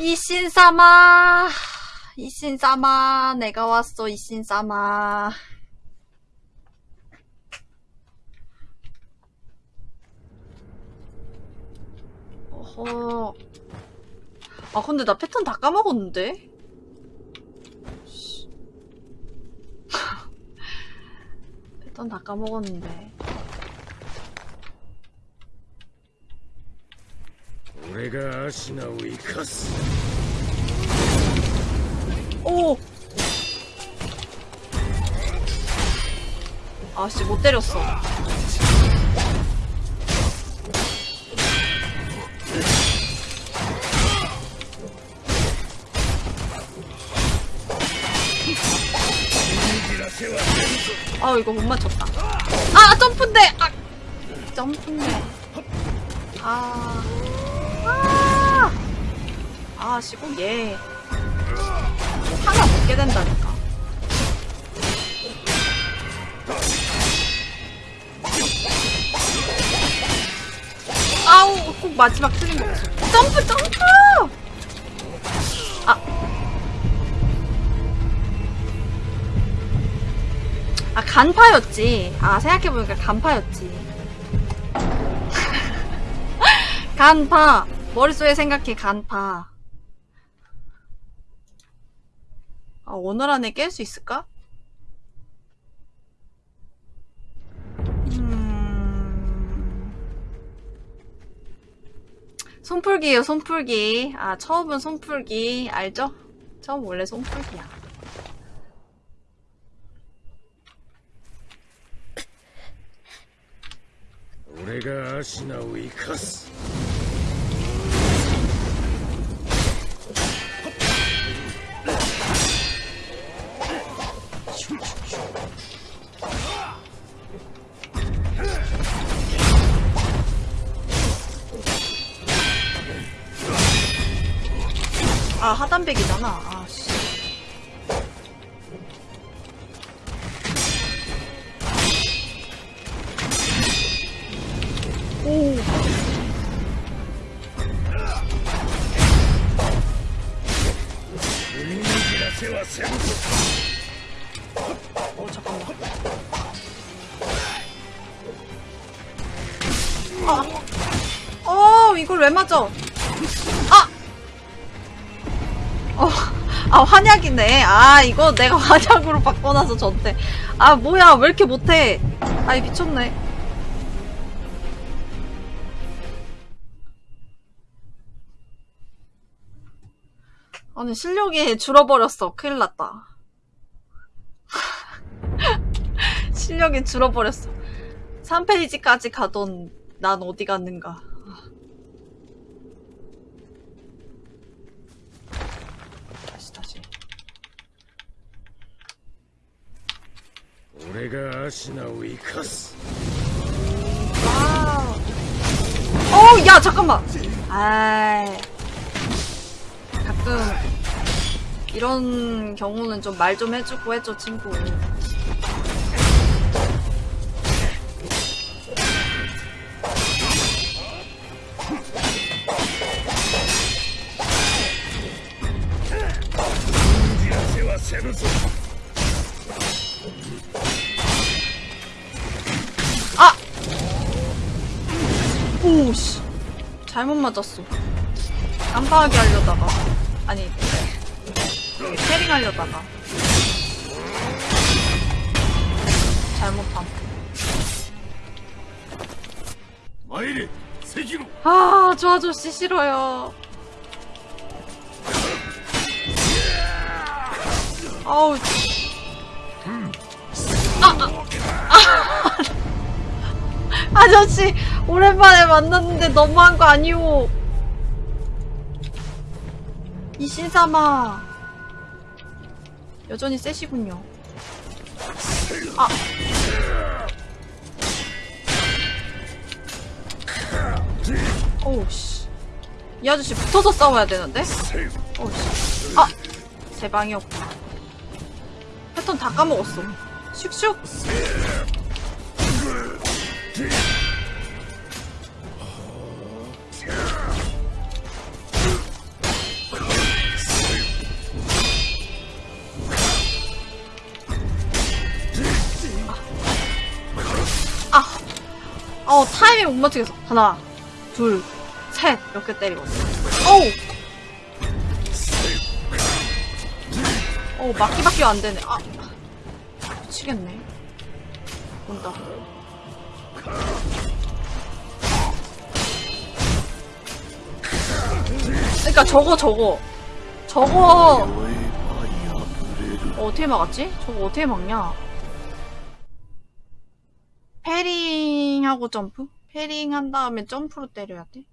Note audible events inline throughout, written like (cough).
이신사마 이신사마 내가 왔어 이신사마 어허. 아 근데 나 패턴 다 까먹었는데? 씨. (laughs) 패턴 다 까먹었는데 俺がアシナを生かす 오 아씨 못 때렸어 아 이거 못 맞췄다 아 점프인데 아 점프인데 아 아, 아 시고 얘 하나 먹게 된다니까 아우 꼭 마지막 틀린 거 같아 점프 점프 아 아, 간파였지. 아, 생각해보니까 간파였지. (laughs) 간파. 머릿속에 생각해, 간파. 아, 오늘 안에 깰 수 있을까? 음. 손풀기예요 손풀기. 아 처음은 손풀기. 알죠? 처음 원래 손풀기야. 내가 아시나우이 카스. 아, 하단백이잖아. 아, 씨. 환약이네. 아, 이거 내가 (laughs) 환약으로 바꿔놔서 전대. 아, 뭐야, 왜 이렇게 못해. 아이, 미쳤네. 아니, 실력이 줄어버렸어. 큰일 났다. (laughs) 실력이 줄어버렸어. 3페이지까지 가던 난 어디 갔는가. 다시, 다시. 俺がアシナを生かす 와우. 어우, 야, 잠깐만. 아이. 가끔, 이런 경우는 좀 말 좀 해주고 해줘, 친구. 오씨. 잘못 맞았어. 깜빡하게 하려다가. 아니 캐링 하려다가. 잘못한 마이리 세기로. 아저 아저씨 싫어요. 아우 아, 아, 아. (laughs) 아저씨 오랜만에 만났는데 너무한 거 아니오. 이 신사마. 여전히 세시군요. 아. 오우씨. 이 아저씨 붙어서 싸워야 되는데? 오우씨. 아! 제 방이었구나. 패턴 다 까먹었어. 슉슉! 어 타이밍 못 맞추겠어. 하나, 둘, 셋 이렇게 때리거든. 어우. 어 막기밖에 안 되네. 아 미치겠네. 온다. 그러니까 저거 저거 저거 어, 어떻게 막았지? 저거 어떻게 막냐? parrying하고 점프? parrying 한 다음에 점프로 때려야 돼?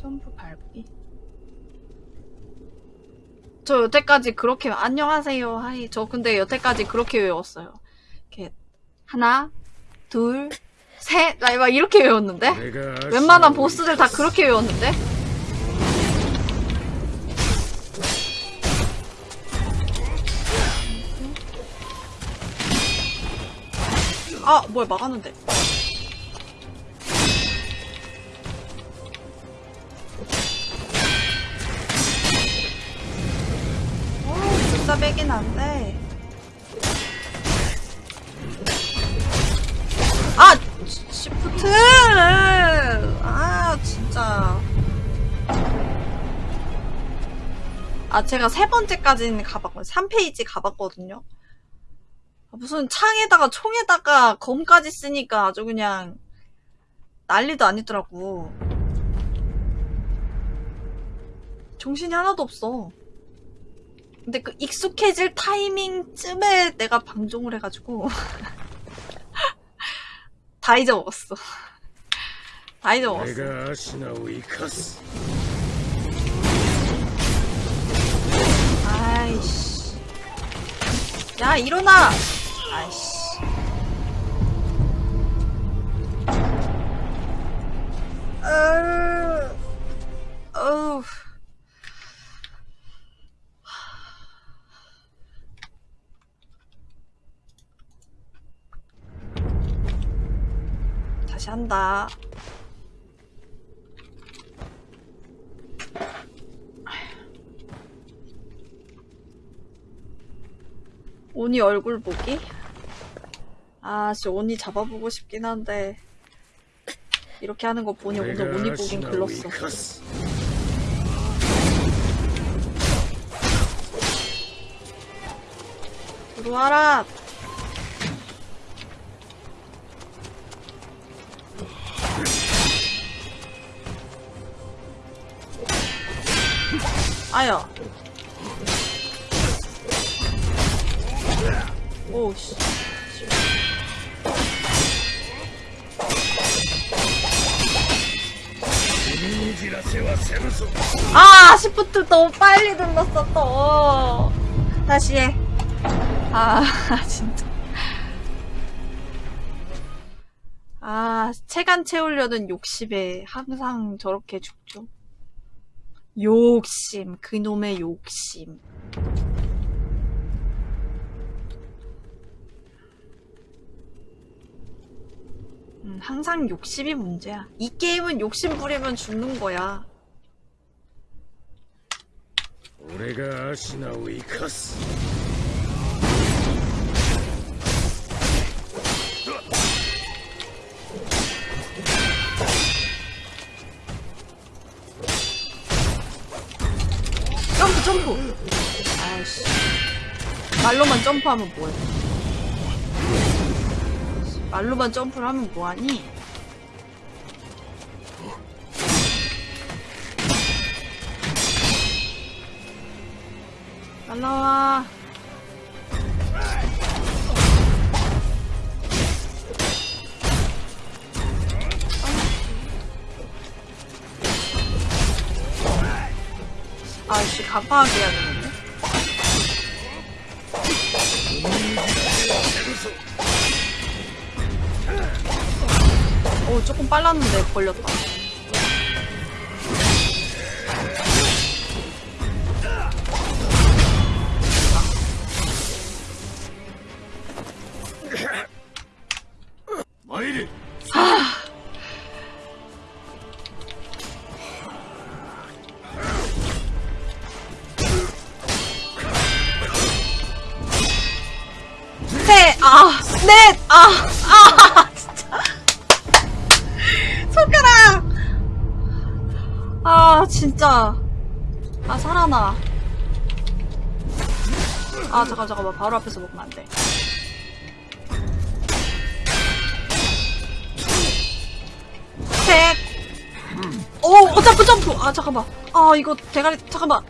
점프 밟기? 저 여태까지 그렇게 안녕하세요. hi. 저 근데 여태까지 그렇게 외웠어요. 이렇게 하나 둘셋막 아, 이렇게 외웠는데? 웬만한 보스들 다 그렇게 외웠는데? 아, 뭐야, 막았는데. 오, 진짜 빼긴 안 돼. 아! 시- 시프트! 아, 진짜. 아, 제가 세 번째까지는 가봤거든요. 3페이지 가봤거든요. 아, 무슨 창에다가 총에다가 검까지 쓰니까 아주 그냥 난리도 아니더라고. 정신이 하나도 없어. 근데 그 익숙해질 타이밍쯤에 내가 방종을 해가지고 (laughs) 다 잊어먹었어. (laughs) 다 잊어먹었어. 아이씨. 야, 일어나! 아이씨. 으, 어우. 다시 한다. 오니 얼굴 보기? 아씨 오니 잡아보고 싶긴 한데. 이렇게 하는 거 보니 오늘 오니 보긴 글렀어. 들어와라. 아야. 오, 씨. 아, 시프트 너무 빨리 눌렀어, 또. 다시 해. 아, (laughs) 진짜. 아, 체간 채우려는 욕심에 항상 저렇게 죽죠. 욕심, 그놈의 욕심. 음, 항상 욕심이 문제야. 이 게임은 욕심 부리면 죽는 거야. 俺がアシナを生かす 점프 점프 아이씨 말로만 점프하면 뭐해 말로만 점프를 하면 뭐하니? 날라와. 아이씨 가파하게 해야 되는 오 조금 빨랐는데 걸렸다 바로 앞에서 먹으면 안 돼. 셋. 오, 어, 점프, 점프. 아, 잠깐만. 아, 이거 대가리, 잠깐만.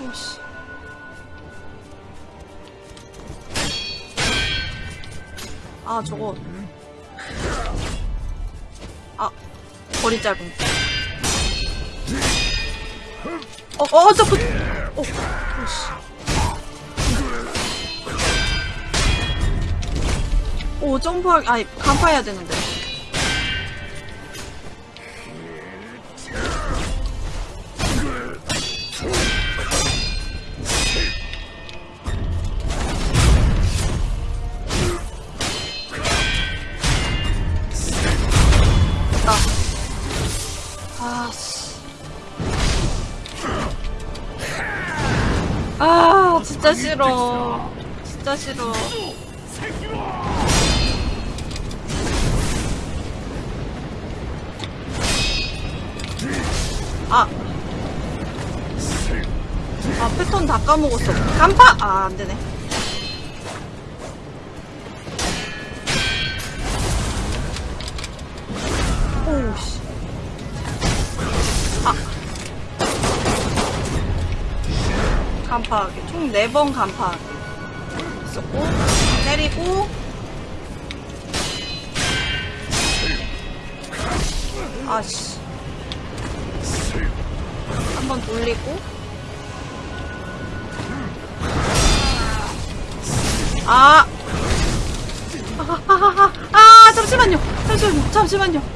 오씨. 아, 저거. 아, 머리 짧은. 어, 어, 점프. 점프할, 아니, 간파해야 되는데. 아, 씨. 아, 진짜 싫어. 진짜 싫어. 4번 간파하기. 있었고, 때리고, 아씨. 한번 돌리고, 아, 아, (laughs) 아, 잠시만요. 잠시만요. 잠시만요.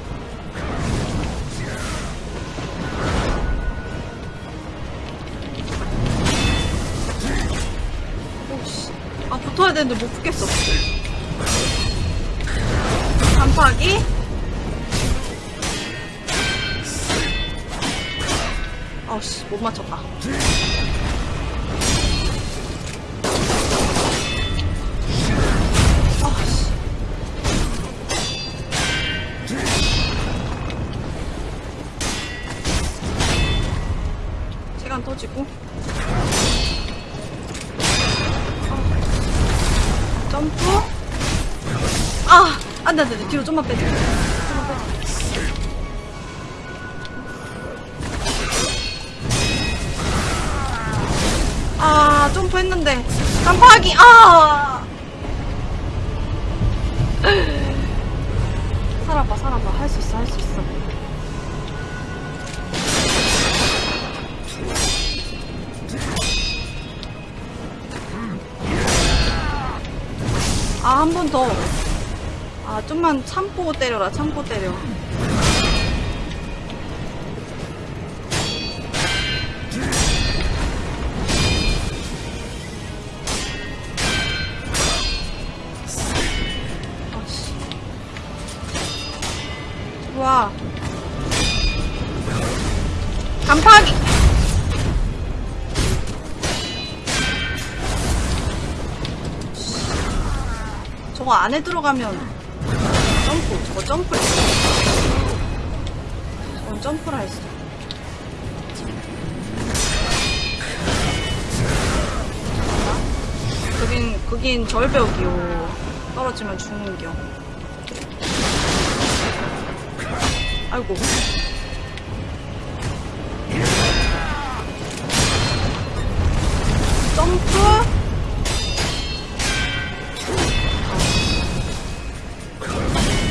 아우씨, 못 맞췄다. 아씨. 시간 터지고. 아. 점프. 아! 안 돼, 안 돼, 안 돼. 뒤로. 좀만 빼줘. 아, 점프 했는데. 깜빡이, 아! 살아봐, 살아봐. 할 수 있어, 할 수 있어. 아, 한 번 더. 아, 좀만 참고 때려라, 참고 때려. 안에 들어가면 점프, 저거 점프를 했어. 저건 점프라 했어. 그긴, 그긴 절벽이요. 떨어지면 죽는겨. 아이고.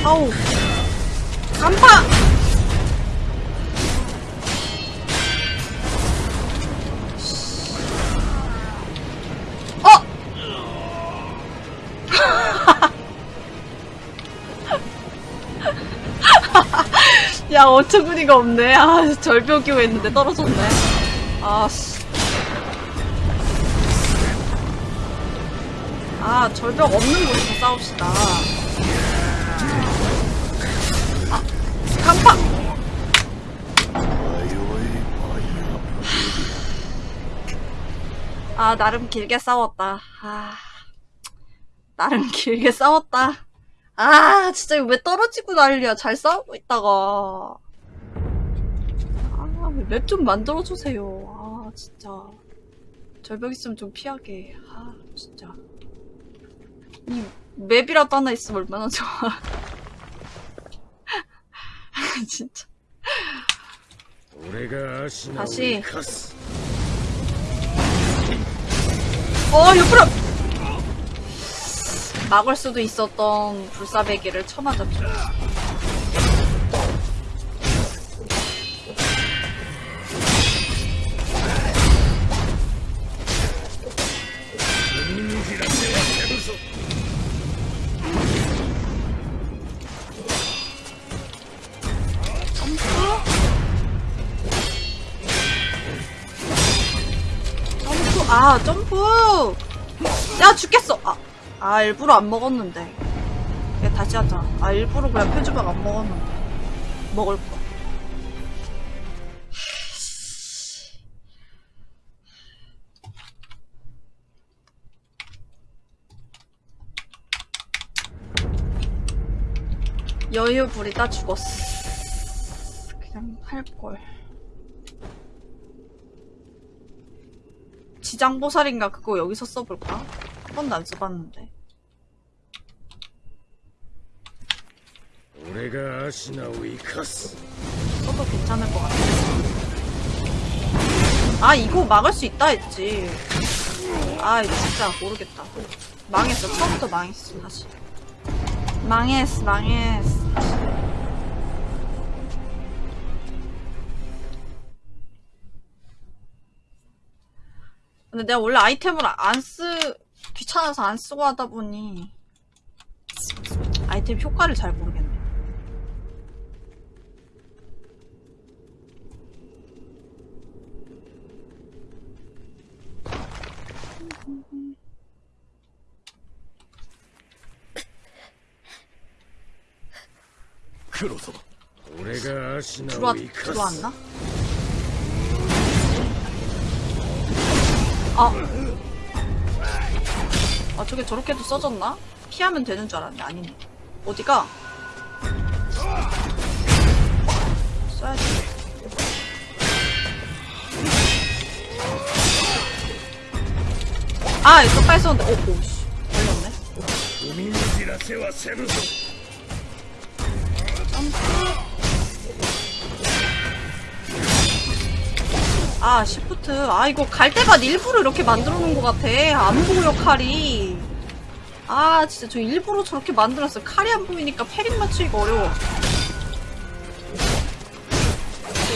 아우. 간파! 어! (laughs) 야, 어처구니가 없네. 아, 절벽이고 했는데 떨어졌네. 아, 씨. 아, 절벽 없는 곳에서 싸웁시다. 아, 간파! 아 나름 길게 싸웠다. 아 나름 길게 싸웠다. 아 진짜 왜 떨어지고 난리야. 잘 싸우고 있다가. 아맵 좀 만들어주세요. 아 진짜. 절벽 있으면 좀 피하게. 아 진짜. 이 맵이라도 하나 있으면 얼마나 좋아. (laughs) 진짜. 다시. 어, 옆으로! 막을 수도 있었던 불사배기를 쳐맞았죠. 아, 죽겠어! 아, 아, 일부러 안 먹었는데. 야, 다시 하자. 아, 일부러 그냥 표주박 안 먹었는데. 먹을 거. 여유 부리다 죽었어. 그냥 할걸. 지장보살인가 그거 여기서 써볼까? 한 번도 안 써봤는데. 俺が足を生かす 써도 괜찮을 것 같아. 아, 이거 막을 수 있다 했지. 아, 이거 진짜 모르겠다. 망했어. 처음부터 망했어, 사실. 망했어, 망했어. 근데 내가 원래 아이템을 안 쓰, 귀찮아서 안 쓰고 하다 보니 아이템 효과를 잘 모르겠네. 들어와, 들어왔나? 아. 아, 저게 저렇게도 써졌나? 피하면 되는 줄 알았는데 아니네. 어디가? 써야지. 아, 이거 빨리 썼는데. 오, 오, 씨. 걸렸네. 아, 시프트. 아, 이거 갈 때만 일부러 이렇게 만들어 놓은 것 같아. 안 보여, 칼이. 아, 진짜 저 일부러 저렇게 만들었어. 칼이 안 보이니까 패링 맞추기가 어려워.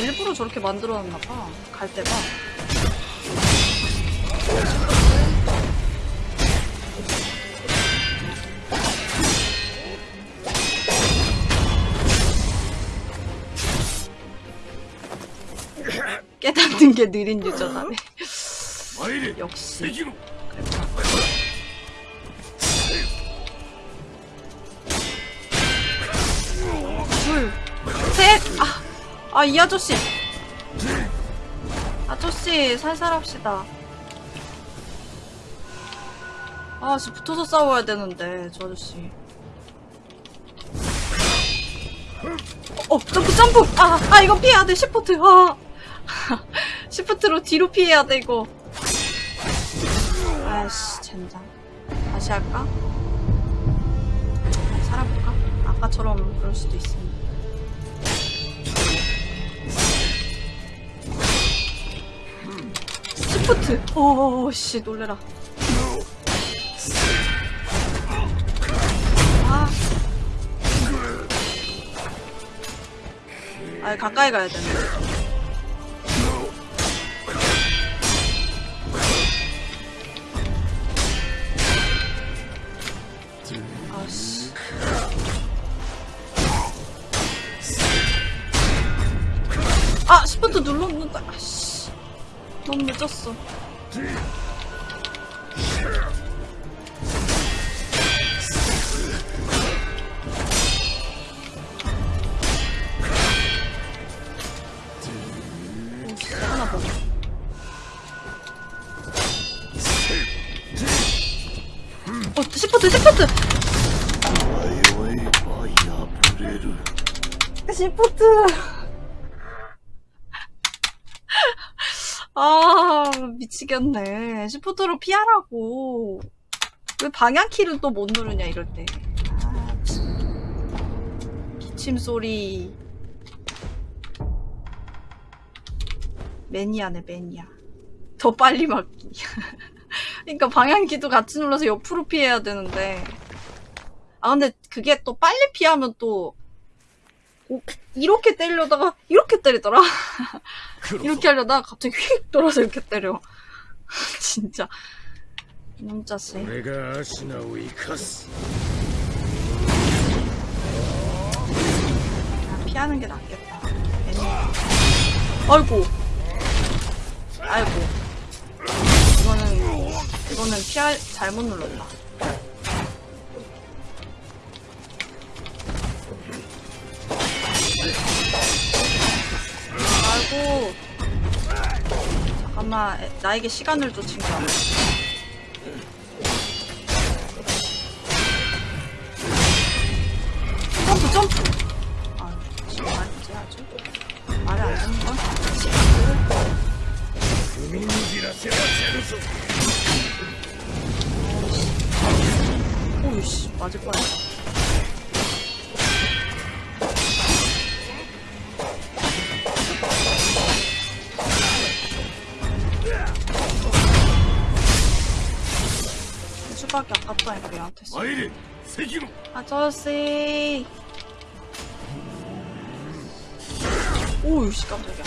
일부러 저렇게 만들어 놨나봐. 갈 때만. 깨닫는 게 느린 유저다네. 역시. 둘, 셋! 아, 아, 이 아저씨. 아저씨, 살살합시다. 아, 씨, 붙어서 싸워야 되는데, 저 아저씨. 어, 어, 점프, 점프! 아, 아, 이거 피해야 돼, shift. 아. (laughs) shift로 뒤로 피해야 돼, 이거. 아이씨, 젠장. 다시 할까? 살아볼까? 아까처럼 그럴 수도 있으니. shift! 오씨, 놀래라. 아. 아, 가까이 가야 되는데. 너무 늦었어. 미치겠네. 시프트로 피하라고. 왜 방향키를 또 못 누르냐, 이럴 때. 아, 참. 기침 소리. 매니아네, 매니아. 더 빨리 맞기. (laughs) 그러니까 방향키도 같이 눌러서 옆으로 피해야 되는데. 아, 근데 그게 또 빨리 피하면 또, 오, 이렇게 때리려다가 이렇게 때리더라. (laughs) 이렇게 하려다가 갑자기 휙 돌아서 이렇게 때려. (laughs) 진짜. 진짜 쎄 내가 아시나우 이카스 아, 피하는 게 낫겠다. 애니. 아이고. 아이고. 이거는 이거는 피할 잘못 눌렀다. 아이고. 아마 나에게 시간을 쫓은 거야. 점프 점프! 아, 지금 말이지 아주. 말이 안 되는 건 시간을. 어, 오이씨. 오이씨, 맞을 뻔했다. 깜빡이 아팠다니까 얘한테. 쏘 아저씨. 오우씨 깜짝이야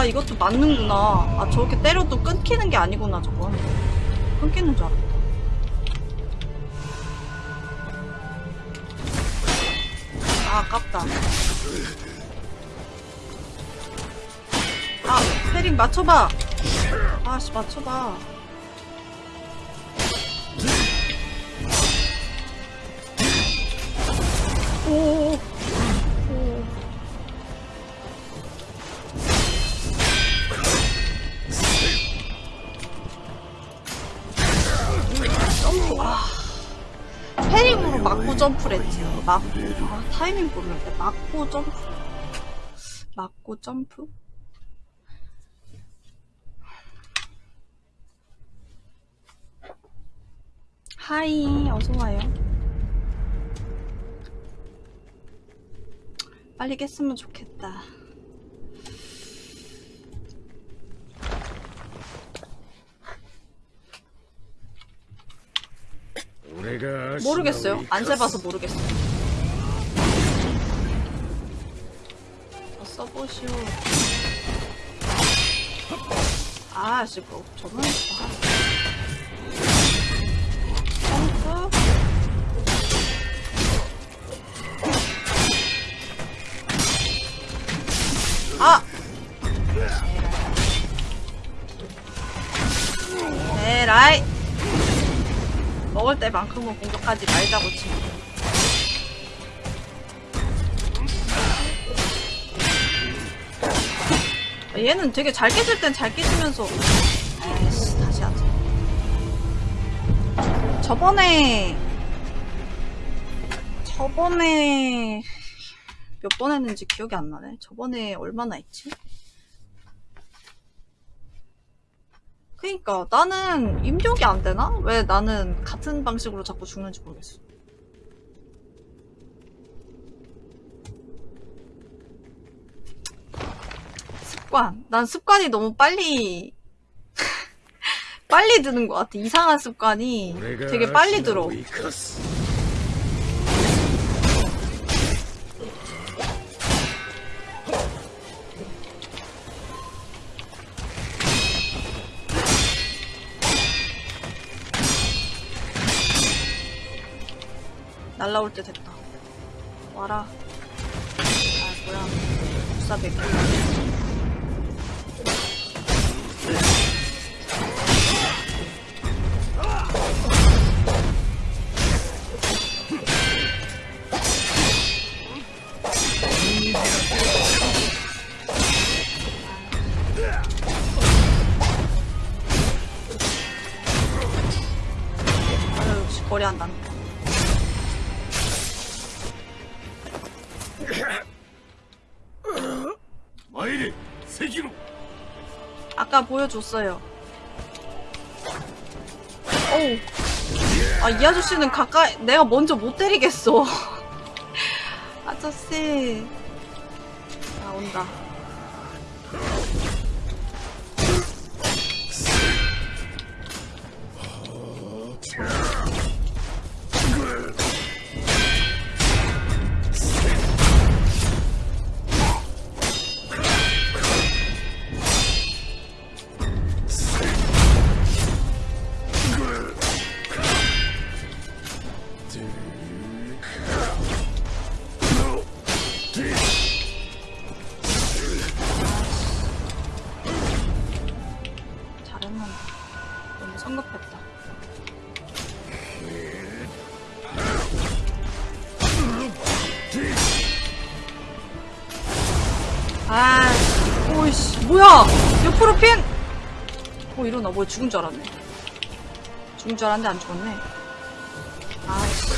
아 이것도 맞는구나. 아 저렇게 때려도 끊기는 게 아니구나 저건. 끊기는 줄 알았다. 아 아깝다. 아 페링 맞춰봐. 아씨 맞춰봐. 아, 타이밍 보면 맞고 점프? 맞고 점프? 하이 어서와요. 빨리 깼으면 좋겠다. 모르겠어요. 안 세봐서 모르겠어요. 써보시오. 아, 씨, 뭐, 저번에 아. 점프. 아! 에라이! 먹을 때만큼은 공격하지 말자고 친구. 얘는 되게 잘 깨질 땐 잘 깨지면서 아이씨 다시 하자. 저번에 저번에 몇 번 했는지 기억이 안 나네. 저번에 얼마나 했지? 그니까 나는 입력이 안 되나? 왜 나는 같은 방식으로 자꾸 죽는지 모르겠어. 습관. 난 습관이 너무 빨리 빨리 드는 것 같아. 이상한 습관이 되게 빨리 들어. 날라올 때 됐다. 와라. 아, 뭐야. 불사백이. 보여줬어요. 어우. 아, 이 아저씨는 가까이, 내가 먼저 못 때리겠어. (laughs) 아저씨. 나. 뭐야, 죽은 줄 알았네. 죽은 줄 알았는데 안 죽었네. 아씨.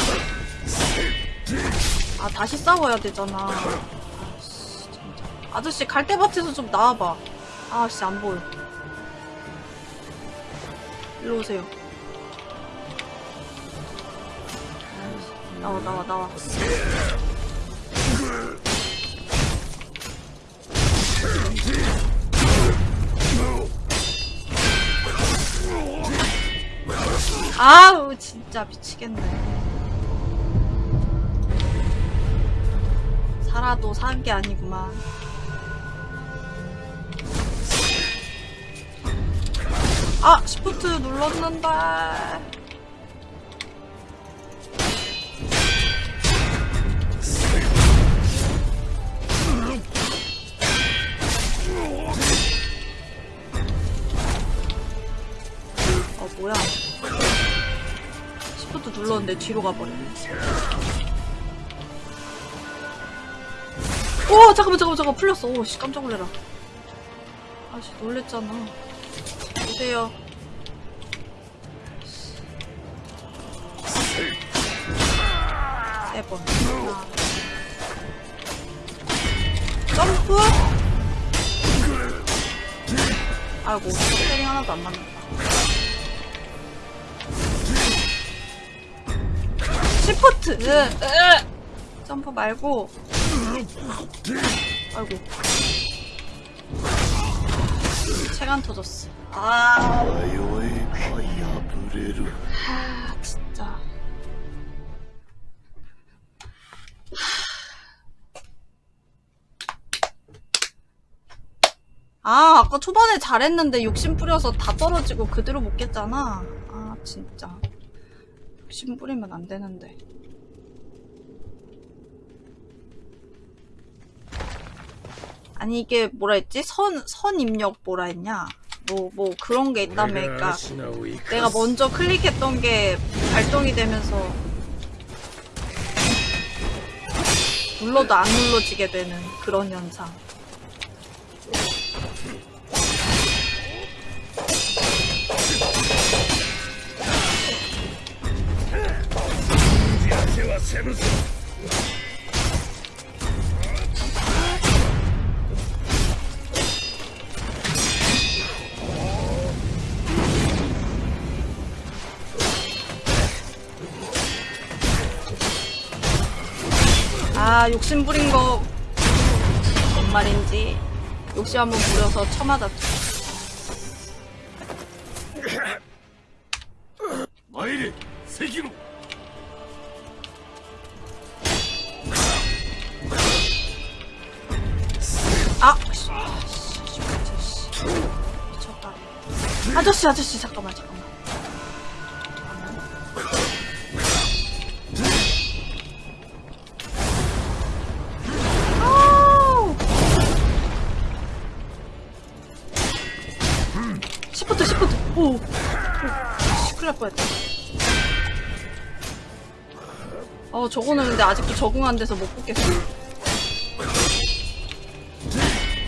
아, 다시 싸워야 되잖아. 아씨, 진짜. 아저씨, 갈대밭에서 좀 나와봐. 아씨, 안 보여. 일로 오세요. 나와, 나와, 나와. 아우, 진짜 미치겠네. 살아도 산 게 아니구만. 아, 시프트 눌렀는데. 뒤로 가버리네. 오, 잠깐만, 잠깐만, 잠깐만. 풀렸어. 오, 씨, 깜짝 놀래라. 아씨, 놀랬잖아. 보세요. 세 번. 하나. 점프? 아이고, 스페링 하나도 안 맞는다. 시포트! 점프 말고. 아이고. 체간 터졌어. 아. 진짜. 아 아까 초반에 잘했는데 욕심 뿌려서 다 떨어지고 그대로 못 깼잖아. 아 진짜. 욕심 뿌리면 안 되는데. 아니, 이게 뭐라 했지? 선, 선 입력 뭐라 했냐? 뭐, 뭐 그런 게 있다며. 그러니까 내가 먼저 클릭했던 게 발동이 되면서 눌러도 안 눌러지게 되는 그런 현상. 아, 욕심 부린 거, 뭔 말인지. 욕심 한번 부려서 쳐맞았죠. 마이리 세기로 아저씨, 아저씨, 잠깐만, 잠깐만. 시프트, 시프트. 오. 오. 씨, 큰일 날 뻔했다. 어, 저거는 근데 아직도 적응 안 돼서 못 뽑겠어.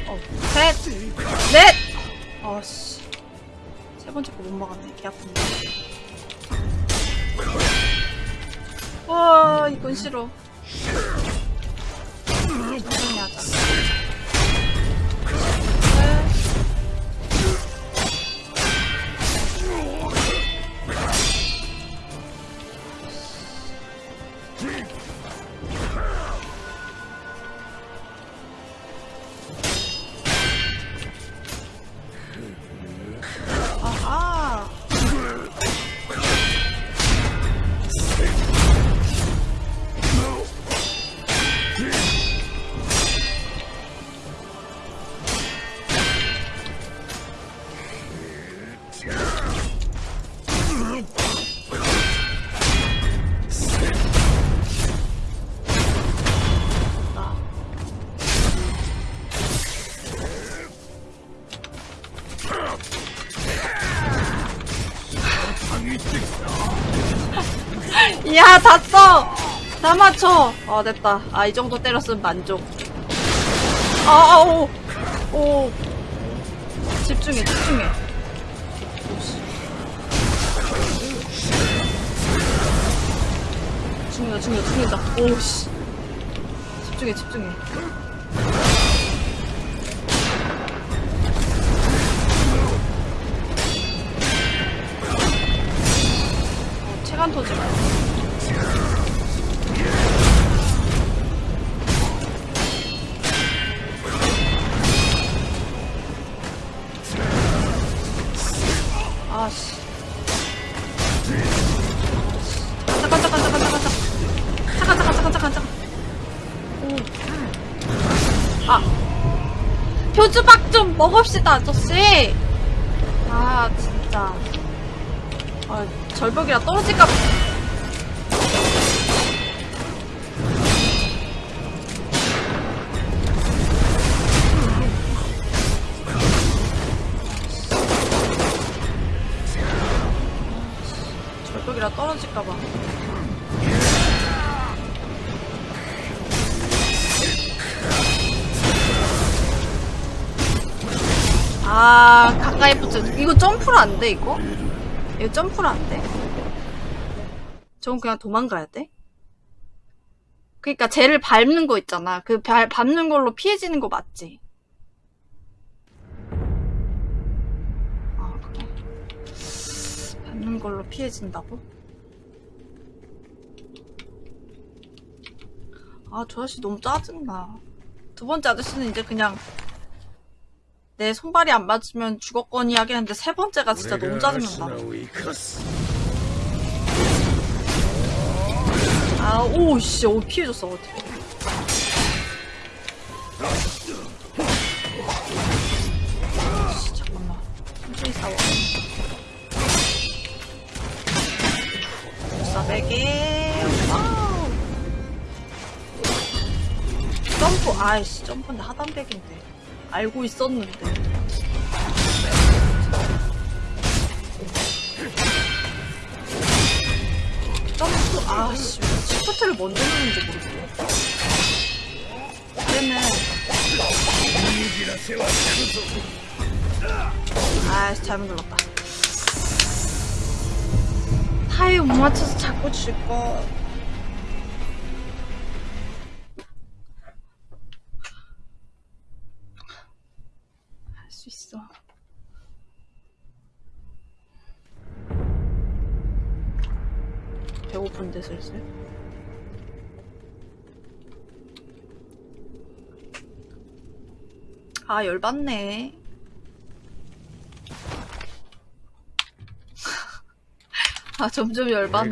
어, 셋, 번째 거 못 먹었네. 개 아픈데. 와, 이건 싫어. 아, 고생해야자. 야 다 써! 다 맞춰! 어 됐다. 아 이 정도 때렸으면 만족. 아 아 오. 오. 집중해 집중해. 오씨. 죽는다 죽는다 죽는다 오씨. 집중해 집중해 먹읍시다 아저씨. 아 진짜. 아 절벽이라 떨어질까. 안 돼, 이거? 이거 점프를 안 돼? 저건 그냥 도망가야 돼? 그니까 쟤를 밟는 거 있잖아. 그 밟, 밟는 걸로 피해지는 거 맞지? 아, 그래. 밟는 걸로 피해진다고? 아, 저 아저씨 너무 짜증나. 두 번째 아저씨는 이제 그냥 내 손발이 안 맞으면 죽었거니 하겠는데 세 번째가 진짜 너무 짜증난다. 아, 오, 씨, 오, 피해줬어, 어떻게. 잠깐만. 천천히 싸워. 싸배기. wow. 점프, 아이씨, 점프인데 하단백인데. 알고 있었는데. 점프 아씨 시프트를 먼저 누는지 모르겠네. 그러면 아씨 잘못 눌렀다. 타이못 맞춰서 자꾸 질거 배고픈데 슬슬 아 열받네. (laughs) 아 점점 열받네.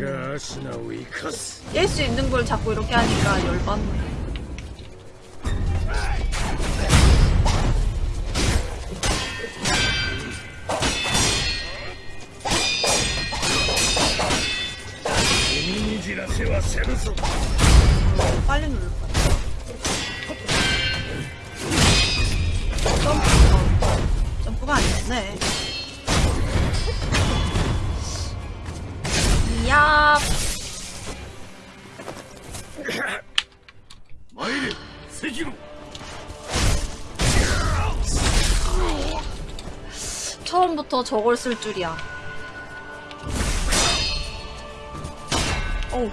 깰 수 있는 걸 자꾸 이렇게 하니까 열받네. 저걸 쓸 줄이야 어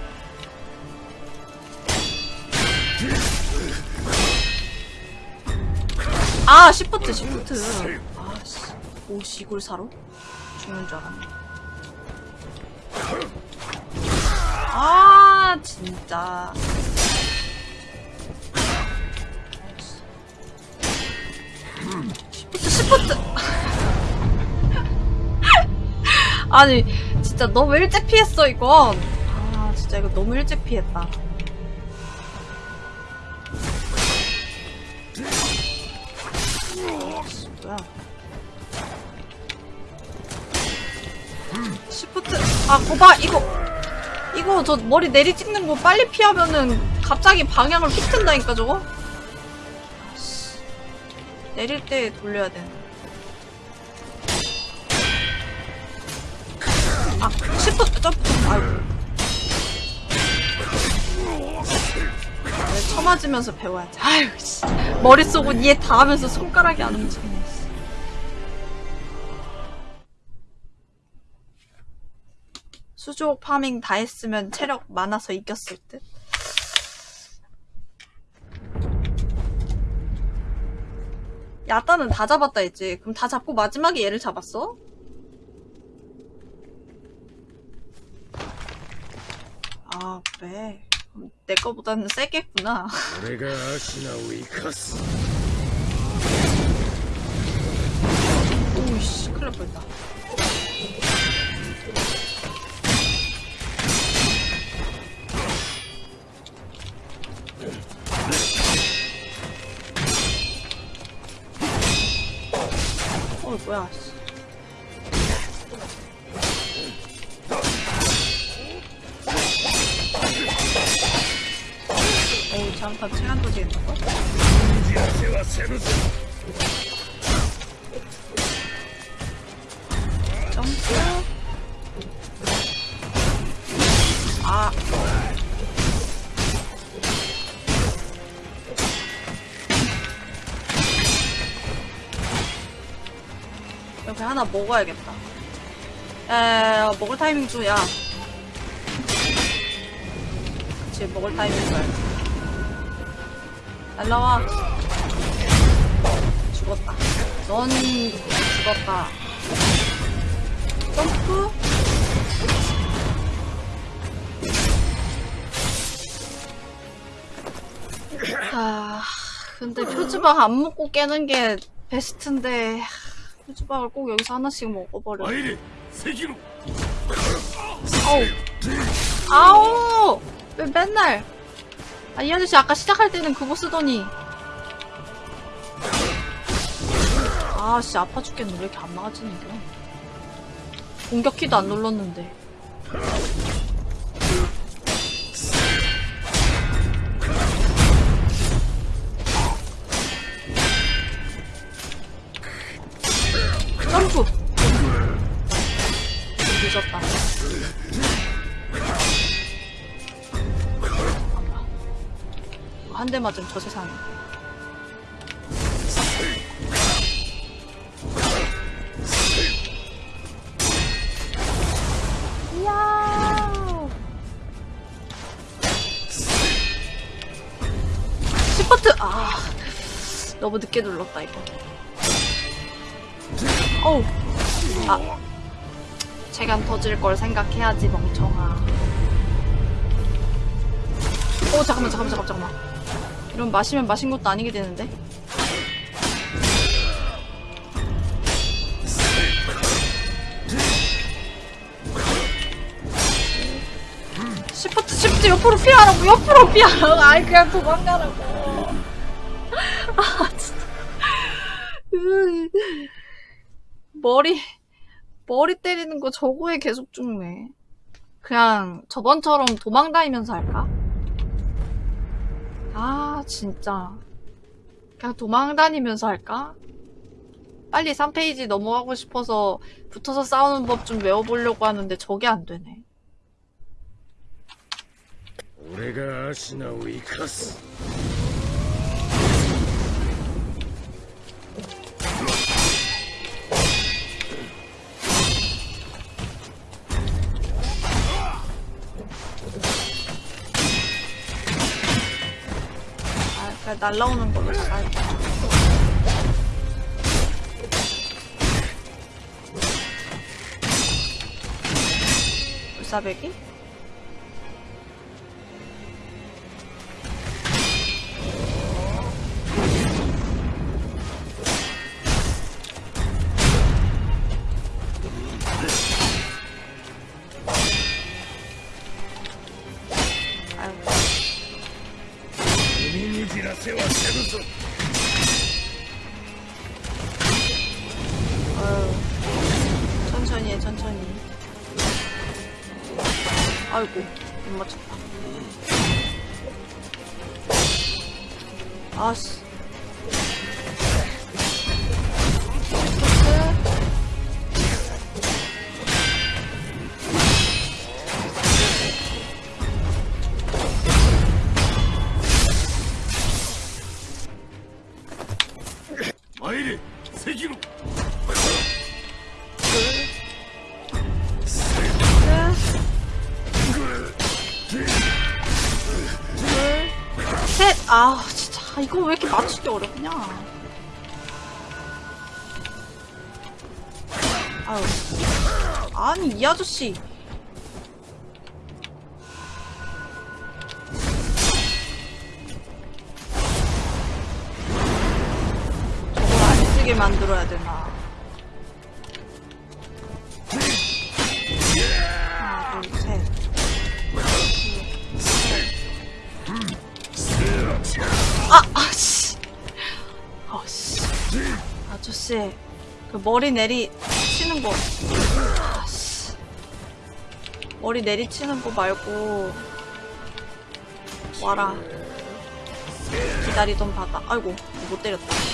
아, 시프트, 시프트. 아, 씨. 오, 시골 사로? 죽는 줄 알았네. 아, 진짜. 아, 시프트, 시프트! 아니 진짜 너무 일찍 피했어 이건. 아 진짜 이거 너무 일찍 피했다. 뭐야? 시프트 아 거봐 이거. 이거 저 머리 내리 찍는 거 빨리 피하면은 갑자기 방향을 휙 튼다니까 저거. 내릴 때 돌려야 되는 맞으면서 배워야지 아유 씨 머릿속은 이해 다 하면서 손가락이 안 움직이네 씨. 수족 파밍 다 했으면 체력 많아서 이겼을 듯. 야따는 다 잡았다 했지. 그럼 다 잡고 마지막에 얘를 잡았어? 아 그래. 내 거보다는 세겠구나. 내가 아시나우이 카스. 오이씨, 큰일 날뻔다 어, 뭐야, 씨. 오 잠깐 체감 도지 있는거? 점프. 아. 이렇게 하나 먹어야겠다. 에 먹을 타이밍 줘야. 그치 먹을 타이밍 줘야. 날라와. 죽었다. 넌 죽었다. 점프? 아 근데 표지방 안 먹고 깨는 게 베스트인데 표지방을 꼭 여기서 하나씩 먹어버려. 아우. 아우! 왜 맨날 아, 이 아저씨 아까 시작할 때는 그거 쓰더니. 아씨 아파 죽겠네 왜 이렇게 안 막아지는 겨? 공격 키도 안 눌렀는데. 대 맞으면 저 세상에. 이야. 시프트! 아. 너무 늦게 눌렀다, 이거. 어우. 아. 재간 터질 걸 생각해야지, 멍청아. 오, 잠깐만, 잠깐만, 잠깐만, 잠깐만. 이런 마시면 마신 것도 아니게 되는데? 시프트, 시프트 옆으로 피하라고, 옆으로 피하라고. (laughs) 아이, 그냥 도망가라고. 아, 진짜. 으, 머리, 머리 때리는 거 저거에 계속 죽네. 그냥 저번처럼 도망 다니면서 할까? 아 진짜 그냥 도망다니면서 할까? 빨리 3페이지 넘어가고 싶어서 붙어서 싸우는 법 좀 외워보려고 하는데 저게 안 되네. 내가 아시나우 이카스. 그냥 날라오는 걸로 잘. 울사배기? 이거 왜 이렇게 맞추기 어렵냐. 아유. 아니, 이 아저씨. 머리 내리 치는 거. 머리 내리 치는 거 말고. 와라. 기다리던 바다. 아이고, 못 때렸다.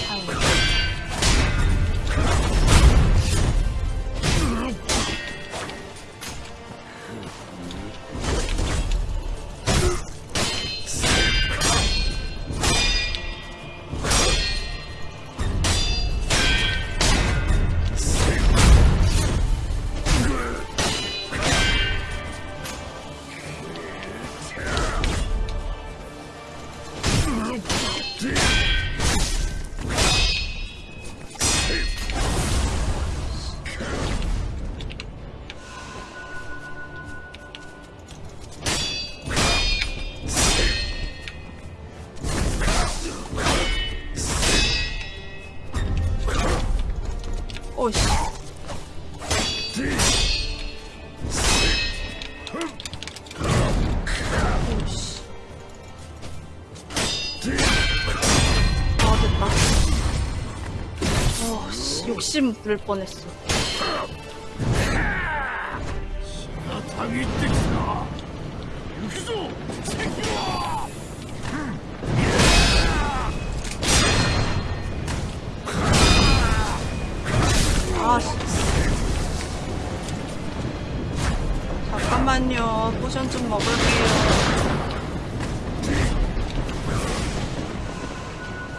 욕심 부를 뻔했어. 아, 잠깐만요. 포션 좀 먹을게요.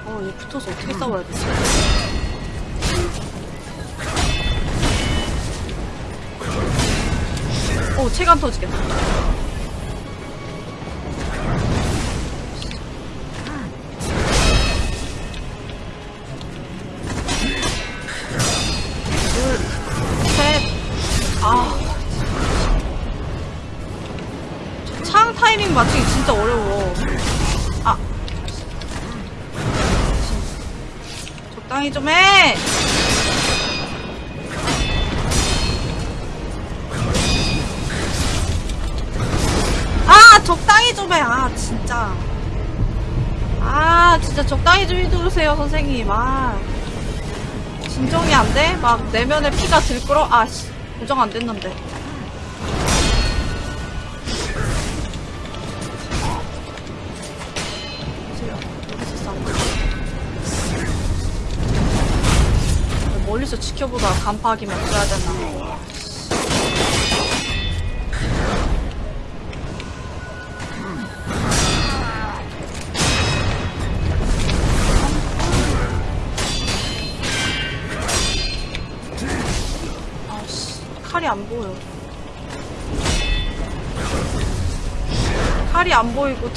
어, 얘 붙어서 어떻게 싸워야 되지? 오, 체감 터지겠다. 진짜. 아, 진짜 적당히 좀 해주세요, 선생님. 아. 진정이 안 돼? 막 내면에 피가 들끓어? 아씨 고정 안 됐는데. 멀리서 지켜보다 간파하기만 써야 되나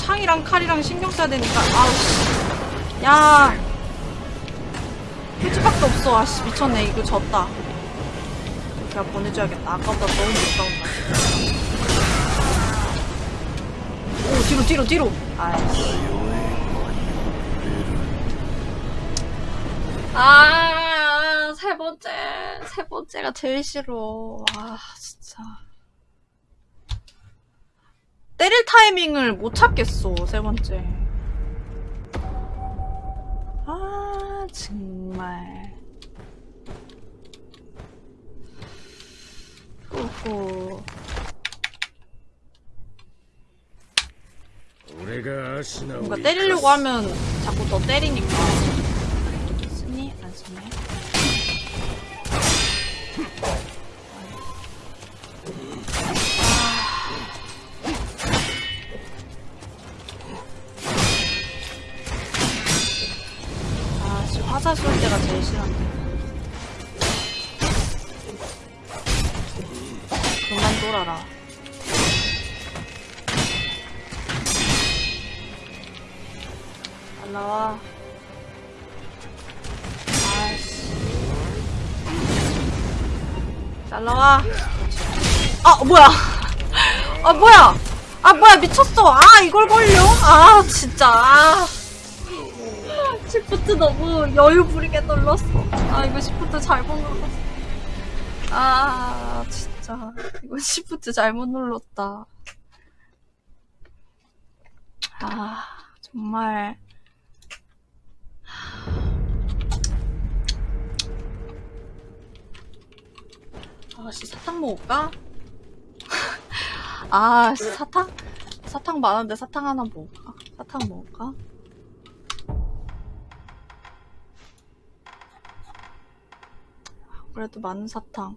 창이랑 칼이랑 신경 써야 되니까. 아우씨. 야. 휴지밖에 없어. 아씨 미쳤네. 이거 졌다. 제가 보내줘야겠다. 아까보다 너무 못싸운다오 뒤로 뒤로 뒤로. 아이씨. 아, 세 번째, 세 번째가 제일 싫어. 때릴 타이밍을 못 찾겠어, 세 번째. 아, 정말. 오호. 俺が足名を 뭔가 生かす 때리려고 하면 자꾸 더 때리니까. 뭐야. (laughs) 아, 뭐야. 아, 뭐야, 미쳤어. 아, 이걸 걸려? 아, 진짜. 아. 시프트 너무 여유 부리게 눌렀어. 아, 이거 시프트 잘못 눌렀어. 아, 진짜. 이거 시프트 잘못 눌렀다. 아, 정말. 아씨 사탕 먹을까? 아 씨, 사탕? 사탕 많은데 사탕 하나 먹을까? 사탕 먹을까? 그래도 많은 사탕.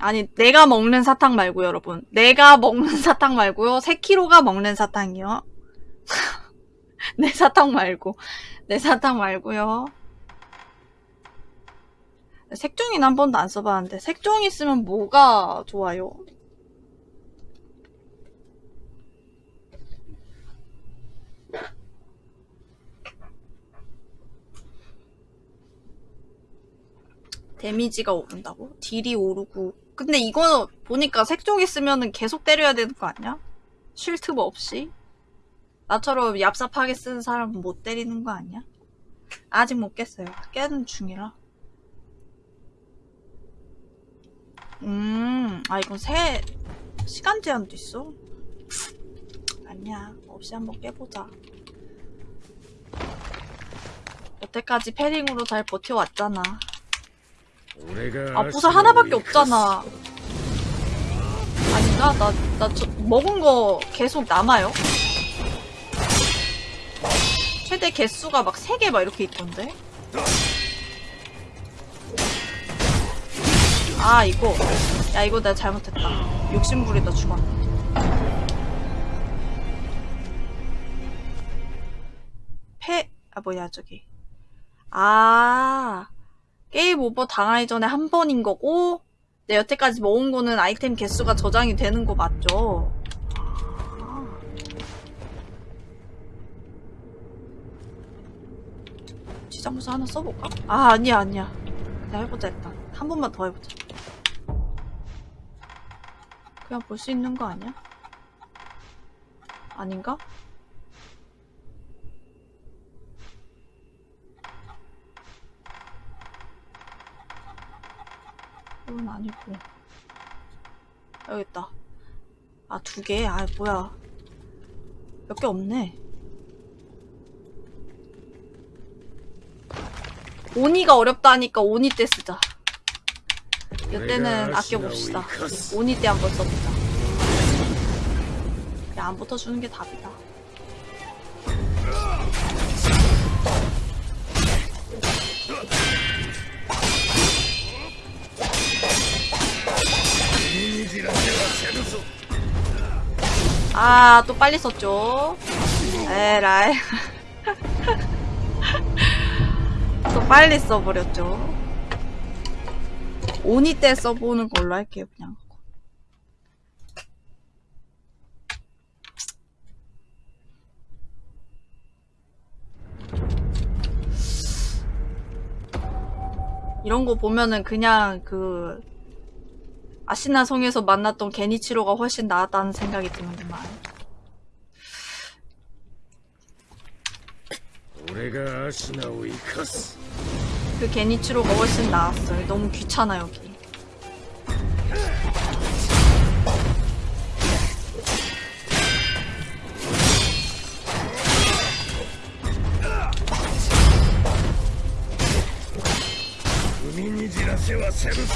아니, 내가 먹는 사탕 말고요, 여러분. 내가 먹는 사탕 말고요. 세키로가 먹는 사탕이요. 내 사탕 말고. 내 사탕 말고요. 색종이는 한 번도 안 써봤는데, 색종이 쓰면 뭐가 좋아요? 데미지가 오른다고? 딜이 오르고. 근데 이거 보니까 색종이 쓰면은 계속 때려야 되는 거 아니야? 쉴 틈 없이? 나처럼 얍삽하게 쓰는 사람은 못 때리는 거 아니야? 아직 못 깼어요. 깨는 중이라. 음, 아, 이건 새, 시간 제한도 있어? 아니야. 없이 한번 깨보자. 여태까지 패링으로 잘 버텨왔잖아. 아, 보살 하나밖에 없잖아. 아닌가? 나, 나 저, 먹은 거 계속 남아요? 최대 개수가 막 3개 막 이렇게 있던데? 아, 이거. 야, 이거 내가 잘못했다. 욕심부리다 죽었네. 패, 아, 뭐야, 저기. 아. 게임 오버 당하기 전에 한 번인 거고 내 여태까지 모은 거는 아이템 개수가 저장이 되는 거 맞죠? 지장부서 하나 써볼까? 아 아니야 아니야 그냥 해보자 일단 한 번만 더 해보자 그냥 볼 수 있는 거 아니야? 아닌가? 그건 아니고 여기 있다 아 두 개? 아 뭐야 몇 개 없네 오니가 어렵다 하니까 오니 때 쓰자. 이때는 아껴봅시다. 오니 때 한번 써보자 안 붙어주는 게 답이다. 아, 또 빨리 썼죠. 에라이. (laughs) 또 빨리 써버렸죠. 오니 때 써보는 걸로 할게요 그냥. 이런 거 보면은 그냥 그 아시나 성에서 만났던 게니치로가 훨씬 나았다는 생각이 드는구만. 내가 아시나오이커스 그 게니츠로가 훨씬 나았어요. 너무 귀찮아 여기. 우민이지라세와 세루소